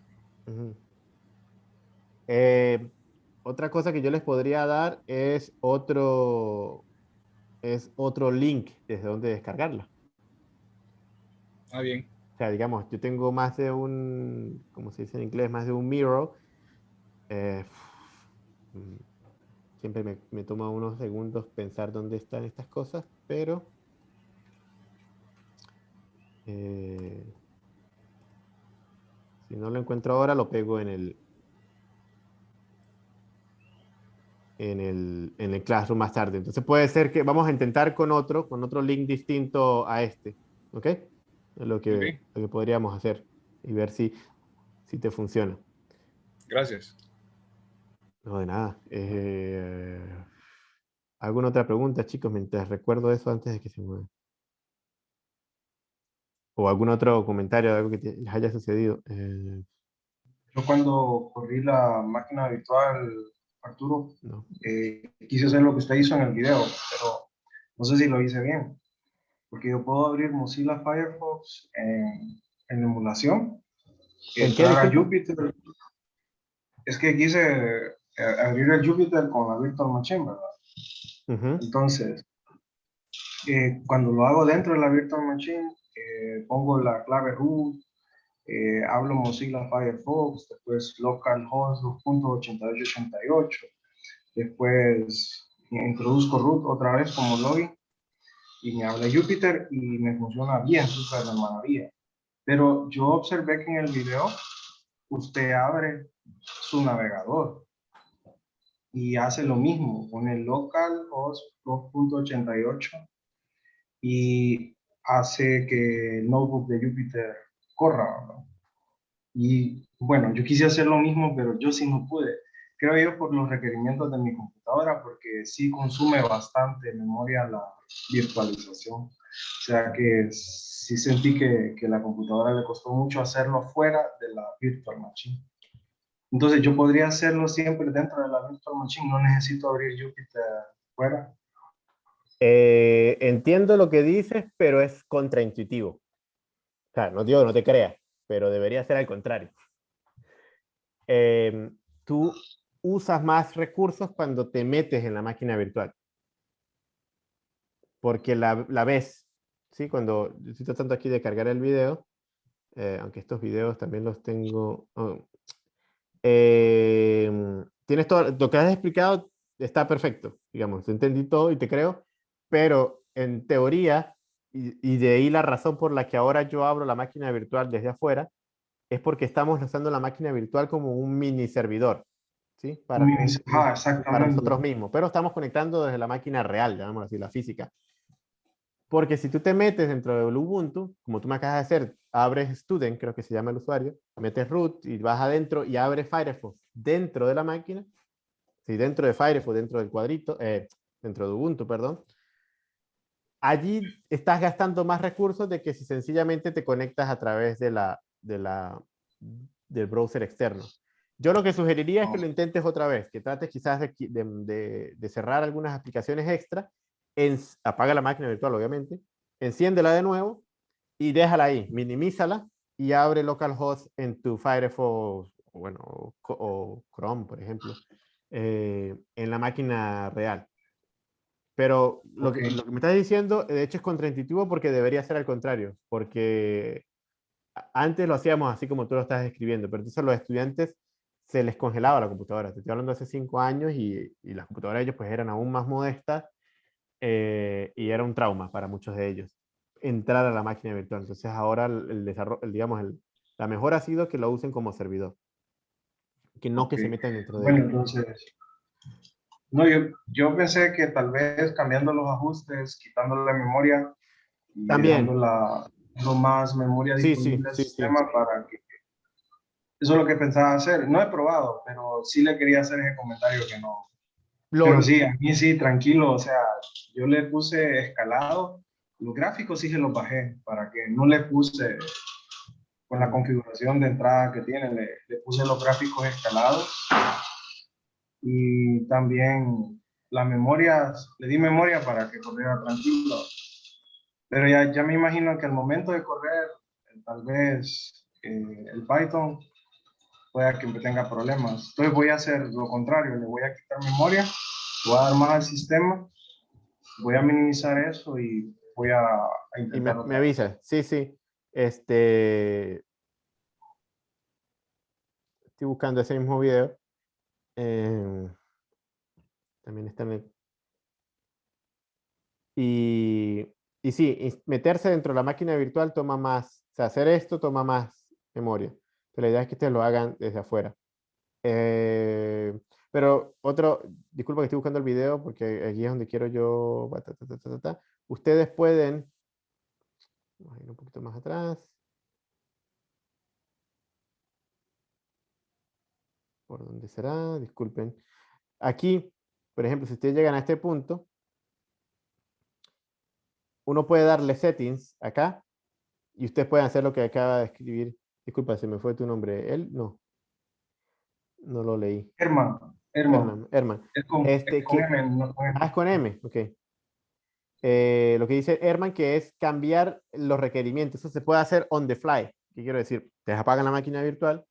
Eh, otra cosa que yo les podría dar es otro, es otro link desde donde descargarla. Ah, bien sea, digamos, yo tengo más de un, como se dice en inglés, más de un mirror. Eh, siempre me, me, toma unos segundos pensar dónde están estas cosas, pero... Eh, si no lo encuentro ahora, lo pego en el, en el, en el Classroom más tarde. Entonces puede ser que vamos a intentar con otro, con otro link distinto a este. ¿Ok? Es lo que, lo que podríamos hacer y ver si, si te funciona. Gracias. No, de nada. Eh, ¿Alguna otra pregunta, chicos? Mientras recuerdo eso antes de que se mueva. ¿O algún otro comentario de algo que les haya sucedido? Eh, Yo cuando corrí la máquina virtual, Arturo, eh, quise hacer lo que usted hizo en el video, pero no sé si lo hice bien porque yo puedo abrir Mozilla Firefox en, en emulación. ¿En qué? Jupyter. Es que quise eh, abrir el Jupyter con la Virtual Machine, ¿verdad? Entonces, eh, cuando lo hago dentro de la Virtual Machine, eh, pongo la clave root, hablo Mozilla Firefox, después localhost 2.8888, después introduzco root otra vez como login y me habla Júpiter y me funciona bien, súper de maravilla. Pero yo observé que en el video usted abre su navegador y hace lo mismo con el local host 2.88 y hace que el notebook de Jupyter corra. Y bueno, yo quise hacer lo mismo, pero yo sí no pude. Creo yo por los requerimientos de mi computadora, porque sí consume bastante memoria la, virtualización. O sea que sí sentí que, que la computadora le costó mucho hacerlo fuera de la virtual machine. Entonces yo podría hacerlo siempre dentro de la virtual machine, no necesito abrir Jupyter fuera. Eh, entiendo lo que dices, pero es contraintuitivo. O sea, no digo no te creas, pero debería ser al contrario. Em, tú usas más recursos cuando te metes en la máquina virtual porque la, la ves, ¿sí? Cuando estoy tratando aquí de cargar el video, eh, aunque estos videos también los tengo... Oh, em, tienes todo, lo que has explicado está perfecto, digamos, entendí todo y te creo, pero en teoría, y, y, de ahí la razón por la que ahora yo abro la máquina virtual desde afuera, es porque estamos usando la máquina virtual como un mini servidor, ¿sí? Para, ah, para nosotros mismos, pero estamos conectando desde la máquina real, llamémoslo así, la física. Porque si tú te metes dentro de Ubuntu, como tú me acabas de hacer, abres Student, creo que se llama el usuario, metes root y vas adentro y abres Firefox dentro de la máquina, sí, dentro de Firefox, dentro del cuadrito, eh, dentro de Ubuntu, perdón, allí estás gastando más recursos de que si sencillamente te conectas a través de la, de la, del browser externo. Yo lo que sugeriría es que lo intentes otra vez, que trates quizás de, de, de cerrar algunas aplicaciones extra apaga la máquina virtual, obviamente, enciéndela de nuevo y déjala ahí, minimízala y abre localhost en tu Firefox, o bueno, o, Chrome, por ejemplo, eh, en la máquina real. Pero lo, que, lo, que, me estás diciendo, de hecho, es contraintuitivo porque debería ser al contrario, porque antes lo hacíamos así como tú lo estás escribiendo, pero entonces a los estudiantes se les congelaba la computadora. Te estoy hablando hace cinco años y, y las computadoras de ellos pues eran aún más modestas eh, y era un trauma para muchos de ellos entrar a la máquina virtual. Entonces ahora el, desarrollo, digamos, el, la mejor ha sido que lo usen como servidor, que no que se metan dentro de Bueno, entonces, no, yo, yo pensé que tal vez cambiando los ajustes, quitando la memoria, También. la, no más memoria Sí, disponible sí, al sí, sistema para que eso es lo que pensaba hacer. No he probado, pero sí le quería hacer ese comentario que no. Lo- Pero sí, a mí sí, tranquilo. O sea, yo le puse escalado. Los gráficos sí se los bajé para que no le puse con la configuración de entrada que tiene, le, le puse los gráficos escalados. Y también las memorias, le di memoria para que corriera tranquilo. Pero ya, ya me imagino que al momento de correr, tal vez eh, el Python pueda que tenga problemas. Entonces voy a hacer lo contrario, le voy a quitar memoria, voy a dar más al sistema, voy a minimizar eso y voy a, a Y me, intentar me avisa, sí, sí. Este. Estoy buscando ese mismo video. Eh, también está en el. Y, y sí, meterse dentro de la máquina virtual toma más. O sea, hacer esto toma más memoria. Pero la idea es que ustedes lo hagan desde afuera. Eh, pero otro, disculpa que estoy buscando el video porque aquí es donde quiero yo. Ustedes pueden Vamos a ir un poquito más atrás. ¿Por dónde será? Disculpen. Aquí, por ejemplo, si ustedes llegan a este punto, uno puede darle settings acá y ustedes pueden hacer lo que acaba de escribir. Disculpa, se me fue tu nombre. ¿Él? No. No lo leí. Herman, Herman, Herman. Es con, Este, es con que- M, no con M. Ah, es con M, ok. Eh, lo que dice Herman que es cambiar los requerimientos. Eso se puede hacer on the fly. ¿Qué quiero decir? Te apagan la máquina virtual.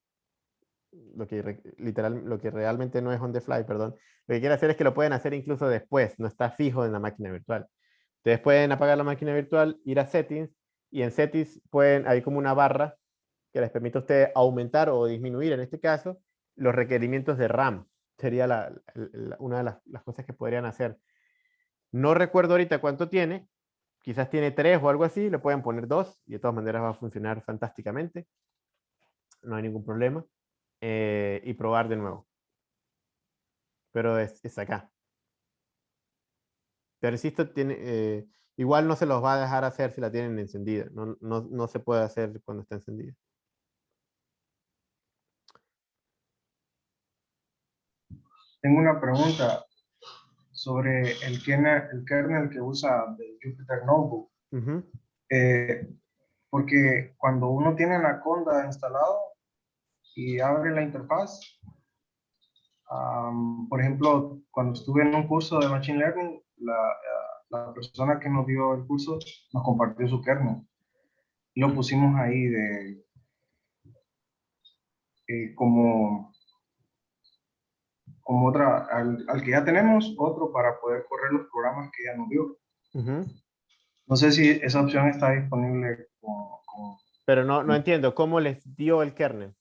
Lo que, literal, lo que realmente no es on the fly, perdón. Lo que quiere hacer es que lo pueden hacer incluso después. No está fijo en la máquina virtual. Ustedes pueden apagar la máquina virtual, ir a settings y en settings pueden, hay como una barra que les permite a ustedes aumentar o disminuir, en este caso, los requerimientos de RAM. Sería una de las, cosas que podrían hacer. No recuerdo ahorita cuánto tiene, quizás tiene tres o algo así, le pueden poner dos y de todas maneras va a funcionar fantásticamente. No hay ningún problema. eh, y probar de nuevo. Pero es, es acá. Pero insisto, tiene, eh, igual no se los va a dejar hacer si la tienen encendida. No, no, no se puede hacer cuando está encendida. Tengo una pregunta sobre el kernel, el kernel que usa de Jupyter Notebook. Ujú. Eh, porque cuando uno tiene Anaconda instalado y abre la interfaz, am, por ejemplo, cuando estuve en un curso de Machine Learning, la, la persona que nos dio el curso nos compartió su kernel. Y lo pusimos ahí de eh, como, como otra, al, al que ya tenemos, otro para poder correr los programas que ya nos dio. Ujú. No sé si esa opción está disponible con, con, Pero no, no entiendo, ¿cómo les dio el kernel?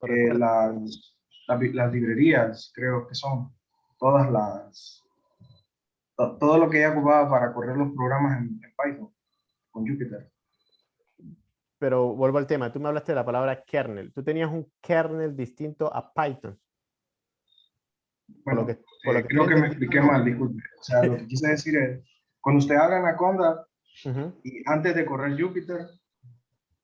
¿Lo eh, recuerdas? la, las, librerías, creo que son todas las, todo lo que ella ocupaba para correr los programas en, Python con Jupyter. Pero vuelvo al tema, tú me hablaste de la palabra kernel. Tú tenías un kernel distinto a Python. Bueno, lo que, creo que me expliqué mal, disculpe. O sea, lo que quise decir es, cuando usted haga Anaconda y antes de correr Jupyter,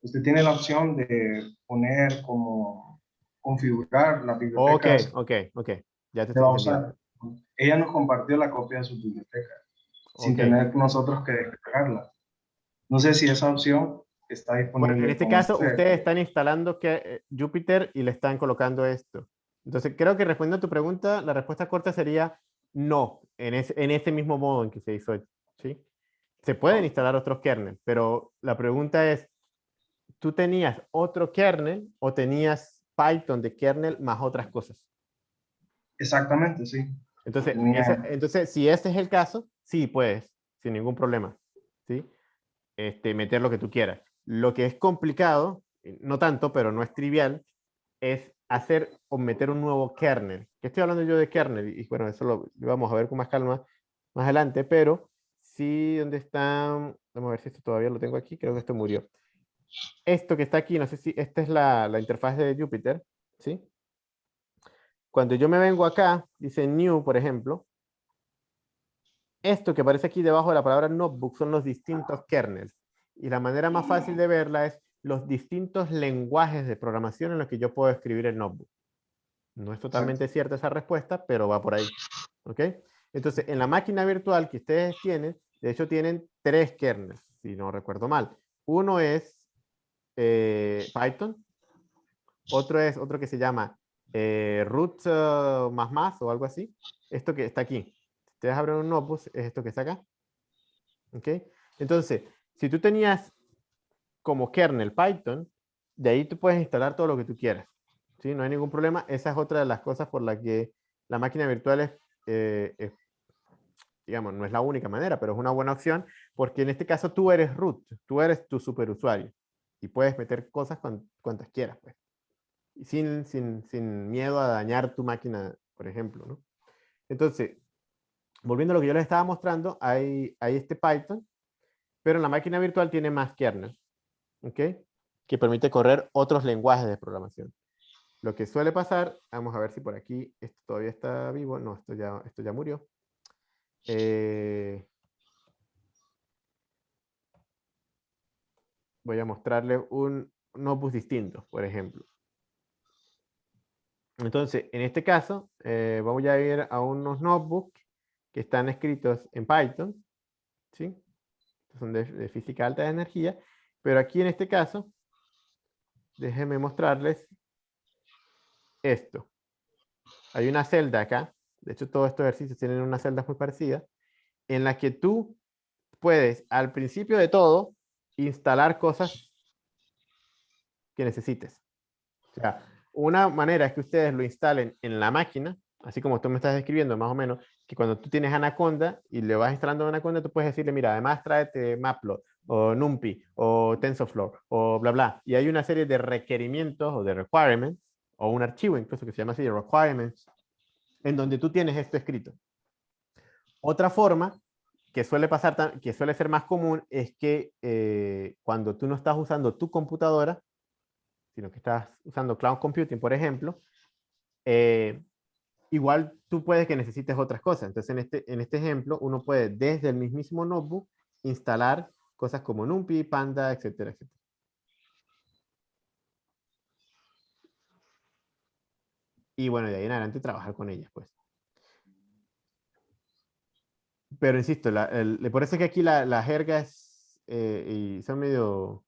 usted tiene la opción de poner como configurar la biblioteca. Ok, ok, ok. Ya te estoy Ella nos compartió la copia de su biblioteca sin tener nosotros que descargarla. No sé si esa opción está disponible. Bueno, en este caso, ustedes están instalando que, eh, Jupyter y le están colocando esto. Entonces, creo que respondiendo a tu pregunta, la respuesta corta sería no, en, ese, en ese mismo modo en que se hizo. ¿sí? Se pueden instalar otros kernels, pero la pregunta es, ¿tú tenías otro kernel o tenías Python de kernel más otras cosas? Exactamente, sí. Entonces, entonces si ese es el caso, sí puedes, sin ningún problema, ¿sí? Este, meter lo que tú quieras. Lo que es complicado, no tanto, pero no es trivial, es hacer o meter un nuevo kernel. ¿Qué estoy hablando yo de kernel? Y bueno, eso lo, vamos a ver con más calma más adelante, pero sí, ¿dónde está? Vamos a ver si esto todavía lo tengo aquí, creo que esto murió esto que está aquí, no sé si esta es la, la interfaz de Jupyter, ¿sí? Cuando yo me vengo acá, dice New, por ejemplo, esto que aparece aquí debajo de la palabra notebook son los distintos kernels. Y la manera más fácil de verla es los distintos lenguajes de programación en los que yo puedo escribir el notebook. No es totalmente cierta esa respuesta, pero va por ahí. ¿Ok? Entonces, en la máquina virtual que ustedes tienen, de hecho tienen tres kernels, si no recuerdo mal. Uno es eh, Python. Otro es otro que se llama eh, root uh, más más o algo así. Esto que está aquí. Si ustedes abren un notebook, es esto que está acá. ¿Ok? Entonces, si tú tenías como kernel Python, de ahí tú puedes instalar todo lo que tú quieras. ¿sí? No hay ningún problema. Esa es otra de las cosas por la que la máquina virtual es, eh, digamos, no es la única manera, pero es una buena opción, porque en este caso tú eres root, tú eres tu superusuario y puedes meter cosas cuantas quieras, pues. sin, sin, sin, miedo a dañar tu máquina, por ejemplo, ¿no? Entonces, volviendo a lo que yo les estaba mostrando, hay, hay este Python, pero en la máquina virtual tiene más kernel, ¿ok? Que permite correr otros lenguajes de programación. Lo que suele pasar, vamos a ver si por aquí esto todavía está vivo, no, esto ya, esto ya murió. Eh, voy a mostrarle un notebook distinto, por ejemplo. Entonces, en este caso, eh, vamos a ir a unos notebooks que están escritos en Python, ¿sí? Son de, física alta de energía, pero aquí en este caso, déjenme mostrarles esto. Hay una celda acá, de hecho todos estos ejercicios tienen una celda muy parecida, en la que tú puedes, al principio de todo, instalar cosas que necesites. O sea, una manera es que ustedes lo instalen en la máquina, así como tú me estás describiendo más o menos, que cuando tú tienes Anaconda y le vas instalando Anaconda, tú puedes decirle, mira, además tráete Matplot, o NumPy, o TensorFlow, o bla, bla. Y hay una serie de requerimientos o de requirements, o un archivo incluso que se llama así, requirements, en donde tú tienes esto escrito. Otra forma que suele pasar, que suele ser más común, es que eh, cuando tú no estás usando tu computadora, sino que estás usando cloud computing, por ejemplo, eh, igual tú puedes que necesites otras cosas. Entonces, en este, en este ejemplo, uno puede desde el mismísimo notebook instalar cosas como NumPy, Panda, etcétera, etcétera. Y bueno, de ahí en adelante trabajar con ellas, pues. Pero insisto, la, el, por eso es que aquí la, la jerga es, eh, y son medio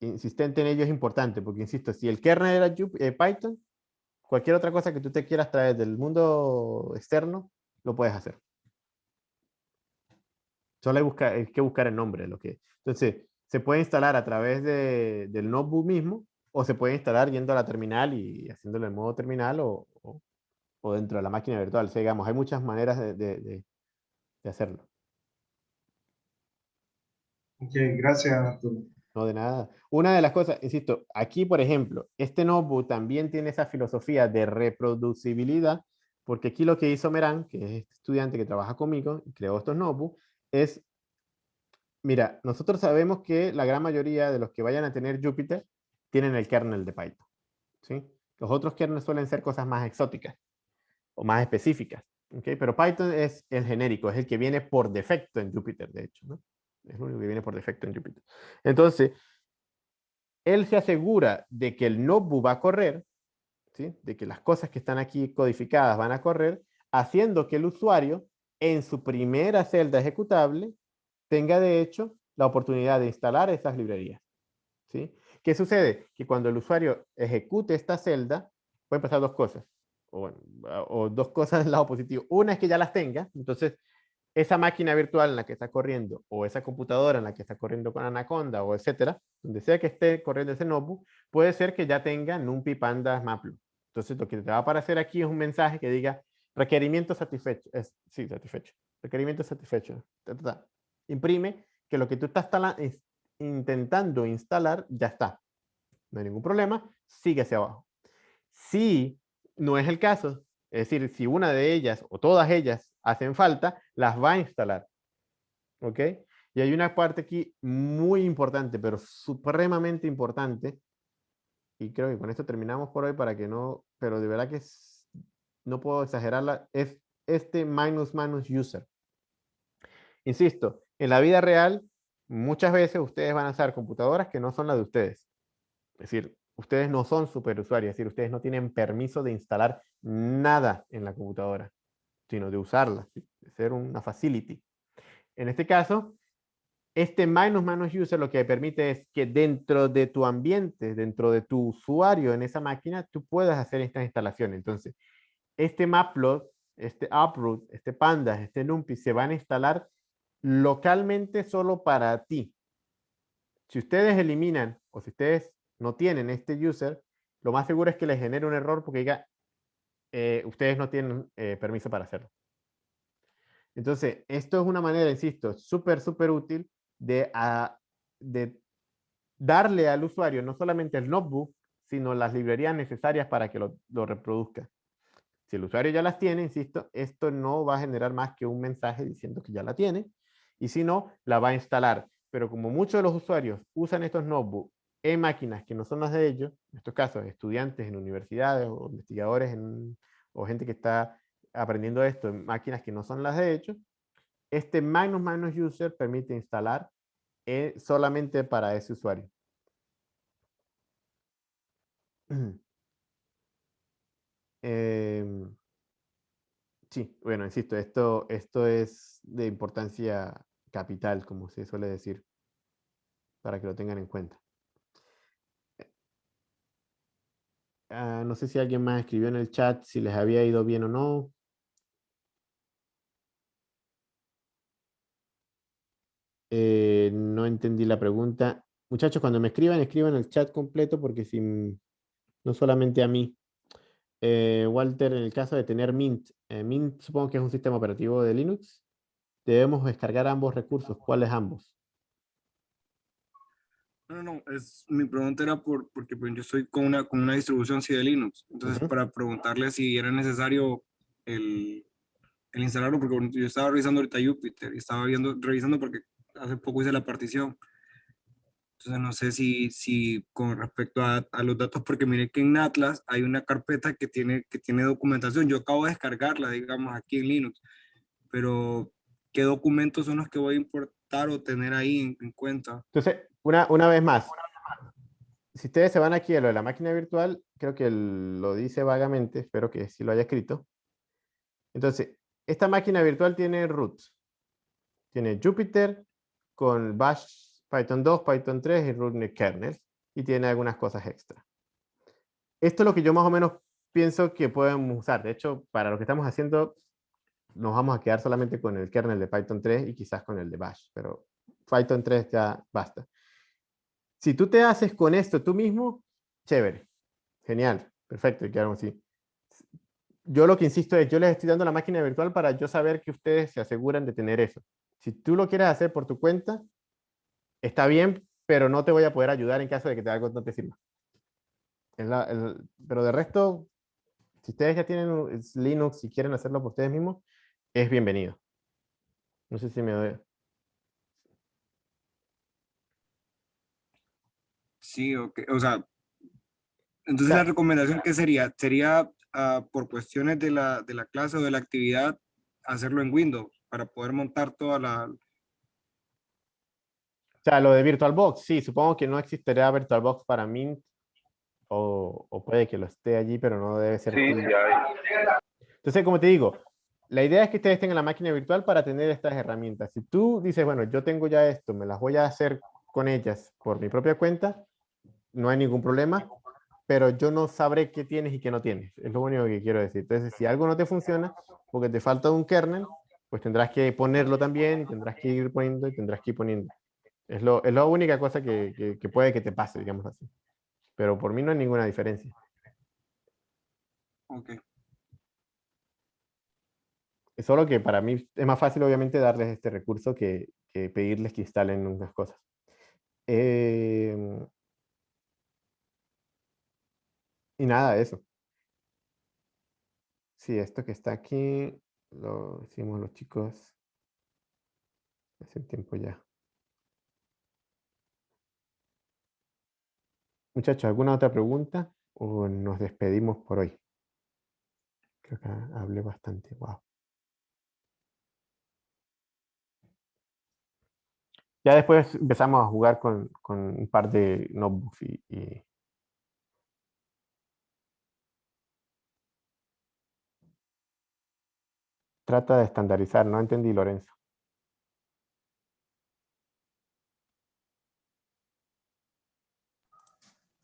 insistente en ello es importante, porque insisto, si el kernel era eh, Python, cualquier otra cosa que tú te quieras traer del mundo externo, lo puedes hacer. Solo hay, que buscar el nombre. Lo que, entonces, se puede instalar a través de, del notebook mismo, o se puede instalar yendo a la terminal y haciéndolo en modo terminal, o, o, dentro de la máquina virtual. O digamos, hay muchas maneras de de hacerlo. Ok, gracias, Arturo. No, de nada. Una de las cosas, insisto, aquí, por ejemplo, este notebook también tiene esa filosofía de reproducibilidad, porque aquí lo que hizo Meran, que es este estudiante que trabaja conmigo creó estos notebooks, es, mira, nosotros sabemos que la gran mayoría de los que vayan a tener Jupyter tienen el kernel de Python. ¿sí? Los otros kernels suelen ser cosas más exóticas o más específicas. ¿okay? Pero Python es el genérico, es el que viene por defecto en Jupyter, de hecho. ¿no? Es lo único que viene por defecto en Jupyter. Entonces, él se asegura de que el notebook va a correr, ¿sí? de que las cosas que están aquí codificadas van a correr, haciendo que el usuario en su primera celda ejecutable tenga de hecho la oportunidad de instalar esas librerías. ¿sí? ¿Qué sucede? Que cuando el usuario ejecute esta celda, pueden pasar dos cosas. O, dos cosas del lado positivo. Una es que ya las tenga, entonces esa máquina virtual en la que está corriendo, o esa computadora en la que está corriendo con Anaconda, o etcétera, donde sea que esté corriendo ese notebook, puede ser que ya tenga NumPy Pandas Maplo. Entonces, lo que te va a aparecer aquí es un mensaje que diga requerimiento satisfecho. Es, sí, satisfecho. Requerimiento satisfecho. Imprime que lo que tú estás intentando instalar ya está. No hay ningún problema. Sigue hacia abajo. Si no es el caso, es decir, si una de ellas o todas ellas hacen falta, las va a instalar. ¿Ok? Y hay una parte aquí muy importante, pero supremamente importante. Y creo que con esto terminamos por hoy para que no, pero de verdad que no puedo exagerarla, es este minus minus user. Insisto, en la vida real, muchas veces ustedes van a usar computadoras que no son las de ustedes. Es decir, ustedes no son superusuarios, es decir, ustedes no tienen permiso de instalar nada en la computadora, sino de usarla, de ser una facility. En este caso, este minus minus user lo que permite es que dentro de tu ambiente, dentro de tu usuario en esa máquina, tú puedas hacer estas instalaciones. Entonces, este Maplot, este Uproot, este Pandas, este NumPy se van a instalar localmente solo para ti. Si ustedes eliminan o si ustedes no tienen este user, lo más seguro es que les genere un error porque diga, eh, ustedes no tienen eh, permiso para hacerlo. Entonces, esto es una manera, insisto, súper, súper útil de, ah, de darle al usuario no solamente el notebook, sino las librerías necesarias para que lo reproduzca. Si el usuario ya las tiene, insisto, esto no va a generar más que un mensaje diciendo que ya la tiene, y si no, la va a instalar. Pero como muchos de los usuarios usan estos notebooks en máquinas que no son las de ellos, en estos casos estudiantes en universidades o investigadores o gente que está aprendiendo esto en máquinas que no son las de ellos, este minus minus user permite instalar eh, solamente para ese usuario. Em, sí, bueno, insisto, esto, esto es de importancia capital, como se suele decir, para que lo tengan en cuenta. Ah, no sé si alguien más escribió en el chat si les había ido bien o no. Eh, no entendí la pregunta. Muchachos, cuando me escriban, escriban el chat completo porque si no solamente a mí. Eh, Walter, en el caso de tener Mint, eh, Mint supongo que es un sistema operativo de Linux. Debemos descargar ambos recursos. ¿Cuáles ambos? No, no, es, mi pregunta era por, porque pues, yo estoy con una, con una distribución sí de Linux. Entonces, para preguntarle si era necesario el, el, instalarlo, porque yo estaba revisando ahorita Jupyter y estaba viendo, revisando porque hace poco hice la partición. Entonces, no sé si, si con respecto a, a, los datos, porque mire que en Atlas hay una carpeta que tiene, que tiene documentación. Yo acabo de descargarla, digamos, aquí en Linux. Pero, ¿qué documentos son los que voy a importar o tener ahí en, en cuenta? Entonces, una, una vez más, si ustedes se van aquí a lo de la máquina virtual, creo que lo dice vagamente, espero que sí lo haya escrito. Entonces, esta máquina virtual tiene roots. Tiene Jupyter con Bash, Python 2, Python 3 y root kernel. Y tiene algunas cosas extra. Esto es lo que yo más o menos pienso que podemos usar. De hecho, para lo que estamos haciendo, nos vamos a quedar solamente con el kernel de Python 3 y quizás con el de Bash. Pero Python 3 ya basta. Si tú te haces con esto tú mismo, chévere, genial, perfecto, y quedaron así. Yo lo que insisto es, yo les estoy dando la máquina virtual para yo saber que ustedes se aseguran de tener eso. Si tú lo quieres hacer por tu cuenta, está bien, pero no te voy a poder ayudar en caso de que te algo no te sirva. pero de resto, si ustedes ya tienen Linux y quieren hacerlo por ustedes mismos, es bienvenido. No sé si me doy. Sí, okay. o sea, entonces la recomendación que sería, sería uh, por cuestiones de la, de la clase o de la actividad, hacerlo en Windows para poder montar toda la... O sea, lo de VirtualBox, sí, supongo que no existiría VirtualBox para Mint, o, o puede que lo esté allí, pero no debe ser. Sí, ya Entonces, como te digo, la idea es que ustedes tengan la máquina virtual para tener estas herramientas. Si tú dices, bueno, yo tengo ya esto, me las voy a hacer con ellas por mi propia cuenta, no hay ningún problema, pero yo no sabré qué tienes y qué no tienes. Es lo único que quiero decir. Entonces, si algo no te funciona, porque te falta un kernel, pues tendrás que ponerlo también y tendrás que ir poniendo y tendrás que ir poniendo. Es, lo, es la única cosa que, que, puede que te pase, digamos así. Pero por mí no hay ninguna diferencia. Ok. Es solo que para mí es más fácil, obviamente, darles este recurso que, que pedirles que instalen unas cosas. Eh, y nada, eso. Sí, esto que está aquí lo hicimos los chicos hace tiempo ya. Muchachos, ¿alguna otra pregunta? ¿O nos despedimos por hoy? Creo que hablé bastante. Wow. Ya después empezamos a jugar con, un par de notebooks y trata de estandarizar. No entendí, Lorenzo.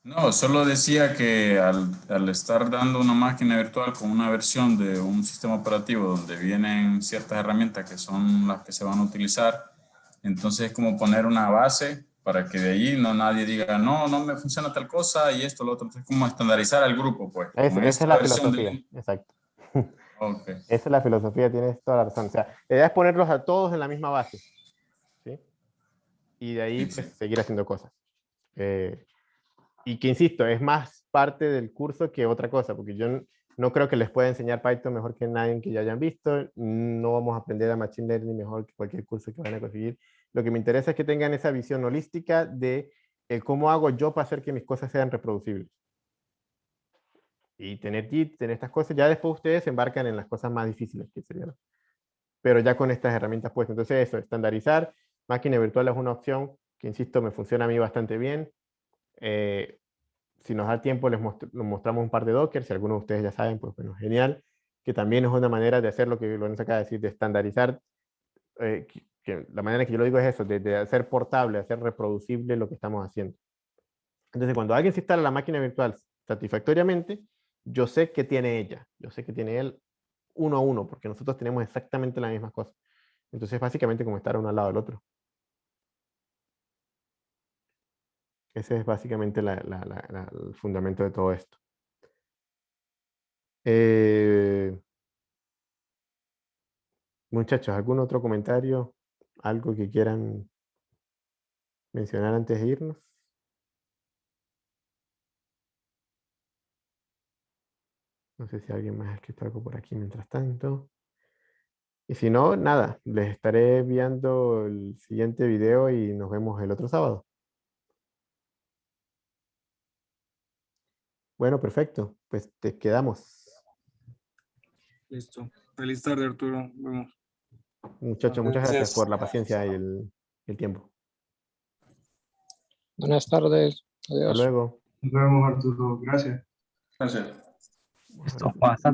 No, solo decía que al, estar dando una máquina virtual con una versión de un sistema operativo donde vienen ciertas herramientas que son las que se van a utilizar, entonces es como poner una base para que de ahí no nadie diga, no, no me funciona tal cosa y esto, lo otro. Es como estandarizar al grupo, pues. esa es la filosofía, exacto. Esa es la filosofía, tienes toda la razón. O sea, la idea es ponerlos a todos en la misma base. ¿sí? Y de ahí pues, seguir haciendo cosas. Eh, y que, insisto, es más parte del curso que otra cosa, porque yo no creo que les pueda enseñar Python mejor que nadie que ya hayan visto. No vamos a aprender a Machine Learning mejor que cualquier curso que van a conseguir. Lo que me interesa es que tengan esa visión holística de cómo hago yo para hacer que mis cosas sean reproducibles y tener Git, tener estas cosas, ya después ustedes se embarcan en las cosas más difíciles que serían. Pero ya con estas herramientas puestas. Entonces eso, estandarizar, máquina virtual es una opción que, insisto, me funciona a mí bastante bien. Eh, si nos da tiempo, les mostramos un par de Docker, si algunos de ustedes ya saben, pues bueno, genial, que también es una manera de hacer lo que Lorenzo acaba de decir, de estandarizar, eh, que, la manera que yo lo digo es eso, de, de hacer portable, hacer reproducible lo que estamos haciendo. Entonces, cuando alguien se instala la máquina virtual satisfactoriamente, yo sé que tiene ella, yo sé que tiene él uno a uno, porque nosotros tenemos exactamente la misma cosa. Entonces, básicamente como estar uno al lado del otro. Ese es básicamente el fundamento de todo esto. Eh, muchachos, ¿algún otro comentario? ¿Algo que quieran mencionar antes de irnos? No sé si alguien más ha escrito algo por aquí mientras tanto. Y si no, nada, les estaré enviando el siguiente video y nos vemos el otro sábado. Bueno, perfecto. Pues te quedamos. Listo. Feliz tarde, Arturo. Muchachos, muchas gracias por la paciencia y el, el tiempo. Buenas tardes. Adiós. Hasta luego. Nos vemos, Arturo. Gracias. Gracias. Esto pasa.